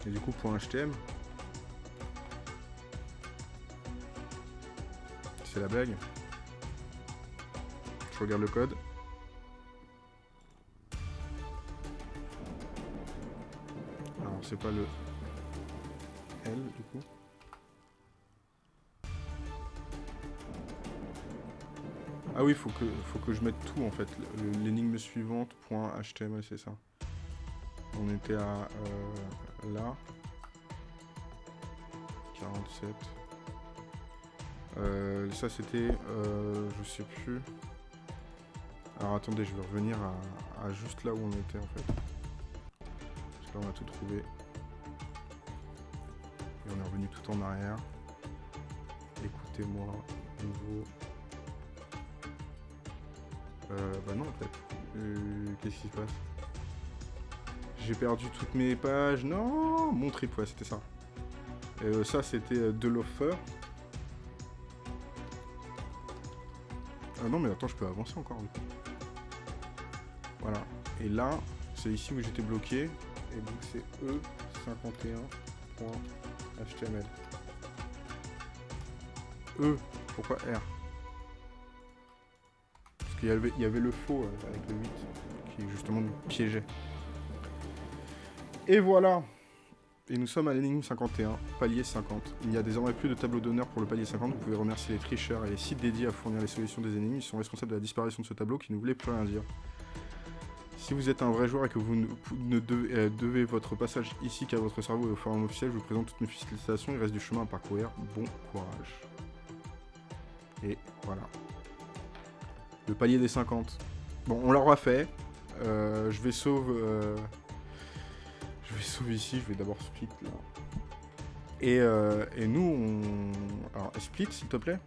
Et du coup, .html. C'est la blague. Je regarde le code. Alors, c'est pas le L du coup. Ah oui, faut que, faut que je mette tout en fait. L'énigme suivante, point HTML, c'est ça. On était à euh, là. 47. Euh, ça c'était, euh, je sais plus. Alors attendez, je vais revenir à, juste là où on était en fait. Parce que là on a tout trouvé. Et on est revenu tout en arrière. Écoutez-moi, nouveau. Euh, bah non en fait. Euh, Qu'est-ce qui se passe? J'ai perdu toutes mes pages. Non Mon trip, ouais, c'était ça. Euh, ça, c'était euh, de l'offer. Ah non, mais attends, je peux avancer encore. Voilà. Et là, c'est ici où j'étais bloqué. Et donc, c'est E51.html. E, pourquoi R? Parce qu'il y avait, y avait le faux euh, avec le 8 qui justement nous piégeait. Et voilà et nous sommes à l'énigme 51, palier 50. Il n'y a désormais plus de tableau d'honneur pour le palier 50. Vous pouvez remercier les tricheurs et les sites dédiés à fournir les solutions des énigmes. Ils sont responsables de la disparition de ce tableau qui ne voulait plus rien dire. Si vous êtes un vrai joueur et que vous ne, euh, devez, votre passage ici qu'à votre cerveau et au forum officiel, je vous présente toutes mes félicitations. Il reste du chemin à parcourir. Bon courage. Et voilà. Le palier des 50. Bon, on l'aura fait. Euh, je vais sauve... Euh vais sauver ici, je vais d'abord split là. Et, euh, et, nous, on... Alors, split, s'il te plaît.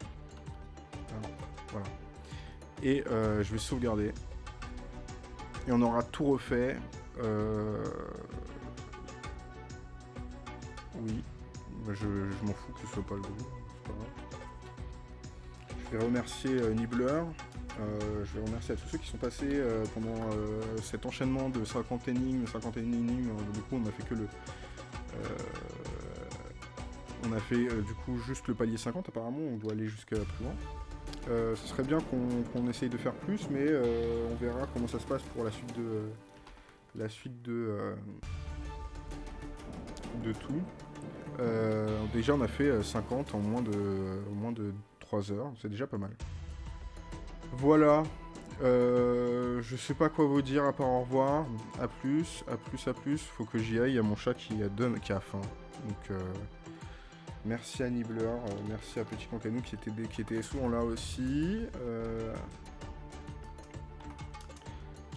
Alors, voilà. Et euh, je vais sauvegarder. Et on aura tout refait. Euh... Oui. Je, je m'en fous que ce soit pas le. Pas je vais remercier euh, Nibbler. Euh, je vais remercier à tous ceux qui sont passés euh, pendant euh, cet enchaînement de 50 énigmes, 50 énigmes. Du coup, on a fait que le. on a fait du coup juste le palier 50. Apparemment, on doit aller jusqu'à plus loin. ce serait bien qu'on qu essaye de faire plus, mais on verra comment ça se passe pour la suite de la suite de de tout. déjà, on a fait 50 en moins de en moins de 3 heures. C'est déjà pas mal. Voilà. Euh, je sais pas quoi vous dire à part au revoir. A plus, à plus, à plus. Faut que j'y aille. Il y a mon chat qui a, faim. Euh, merci à Nibbler, euh, merci à Petit Cancanou qui était, qui était souvent là aussi. euh,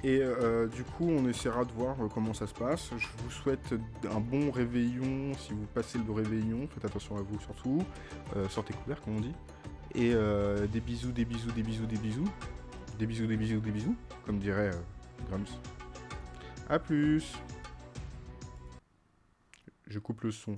et du coup, on essaiera de voir comment ça se passe. Je vous souhaite un bon réveillon si vous passez le réveillon. Faites attention à vous surtout. Sortez couverts, comme on dit. Et euh, des bisous, des bisous, des bisous, des bisous. Des bisous, des bisous, des bisous. Comme dirait euh, Grums. A plus. Je coupe le son.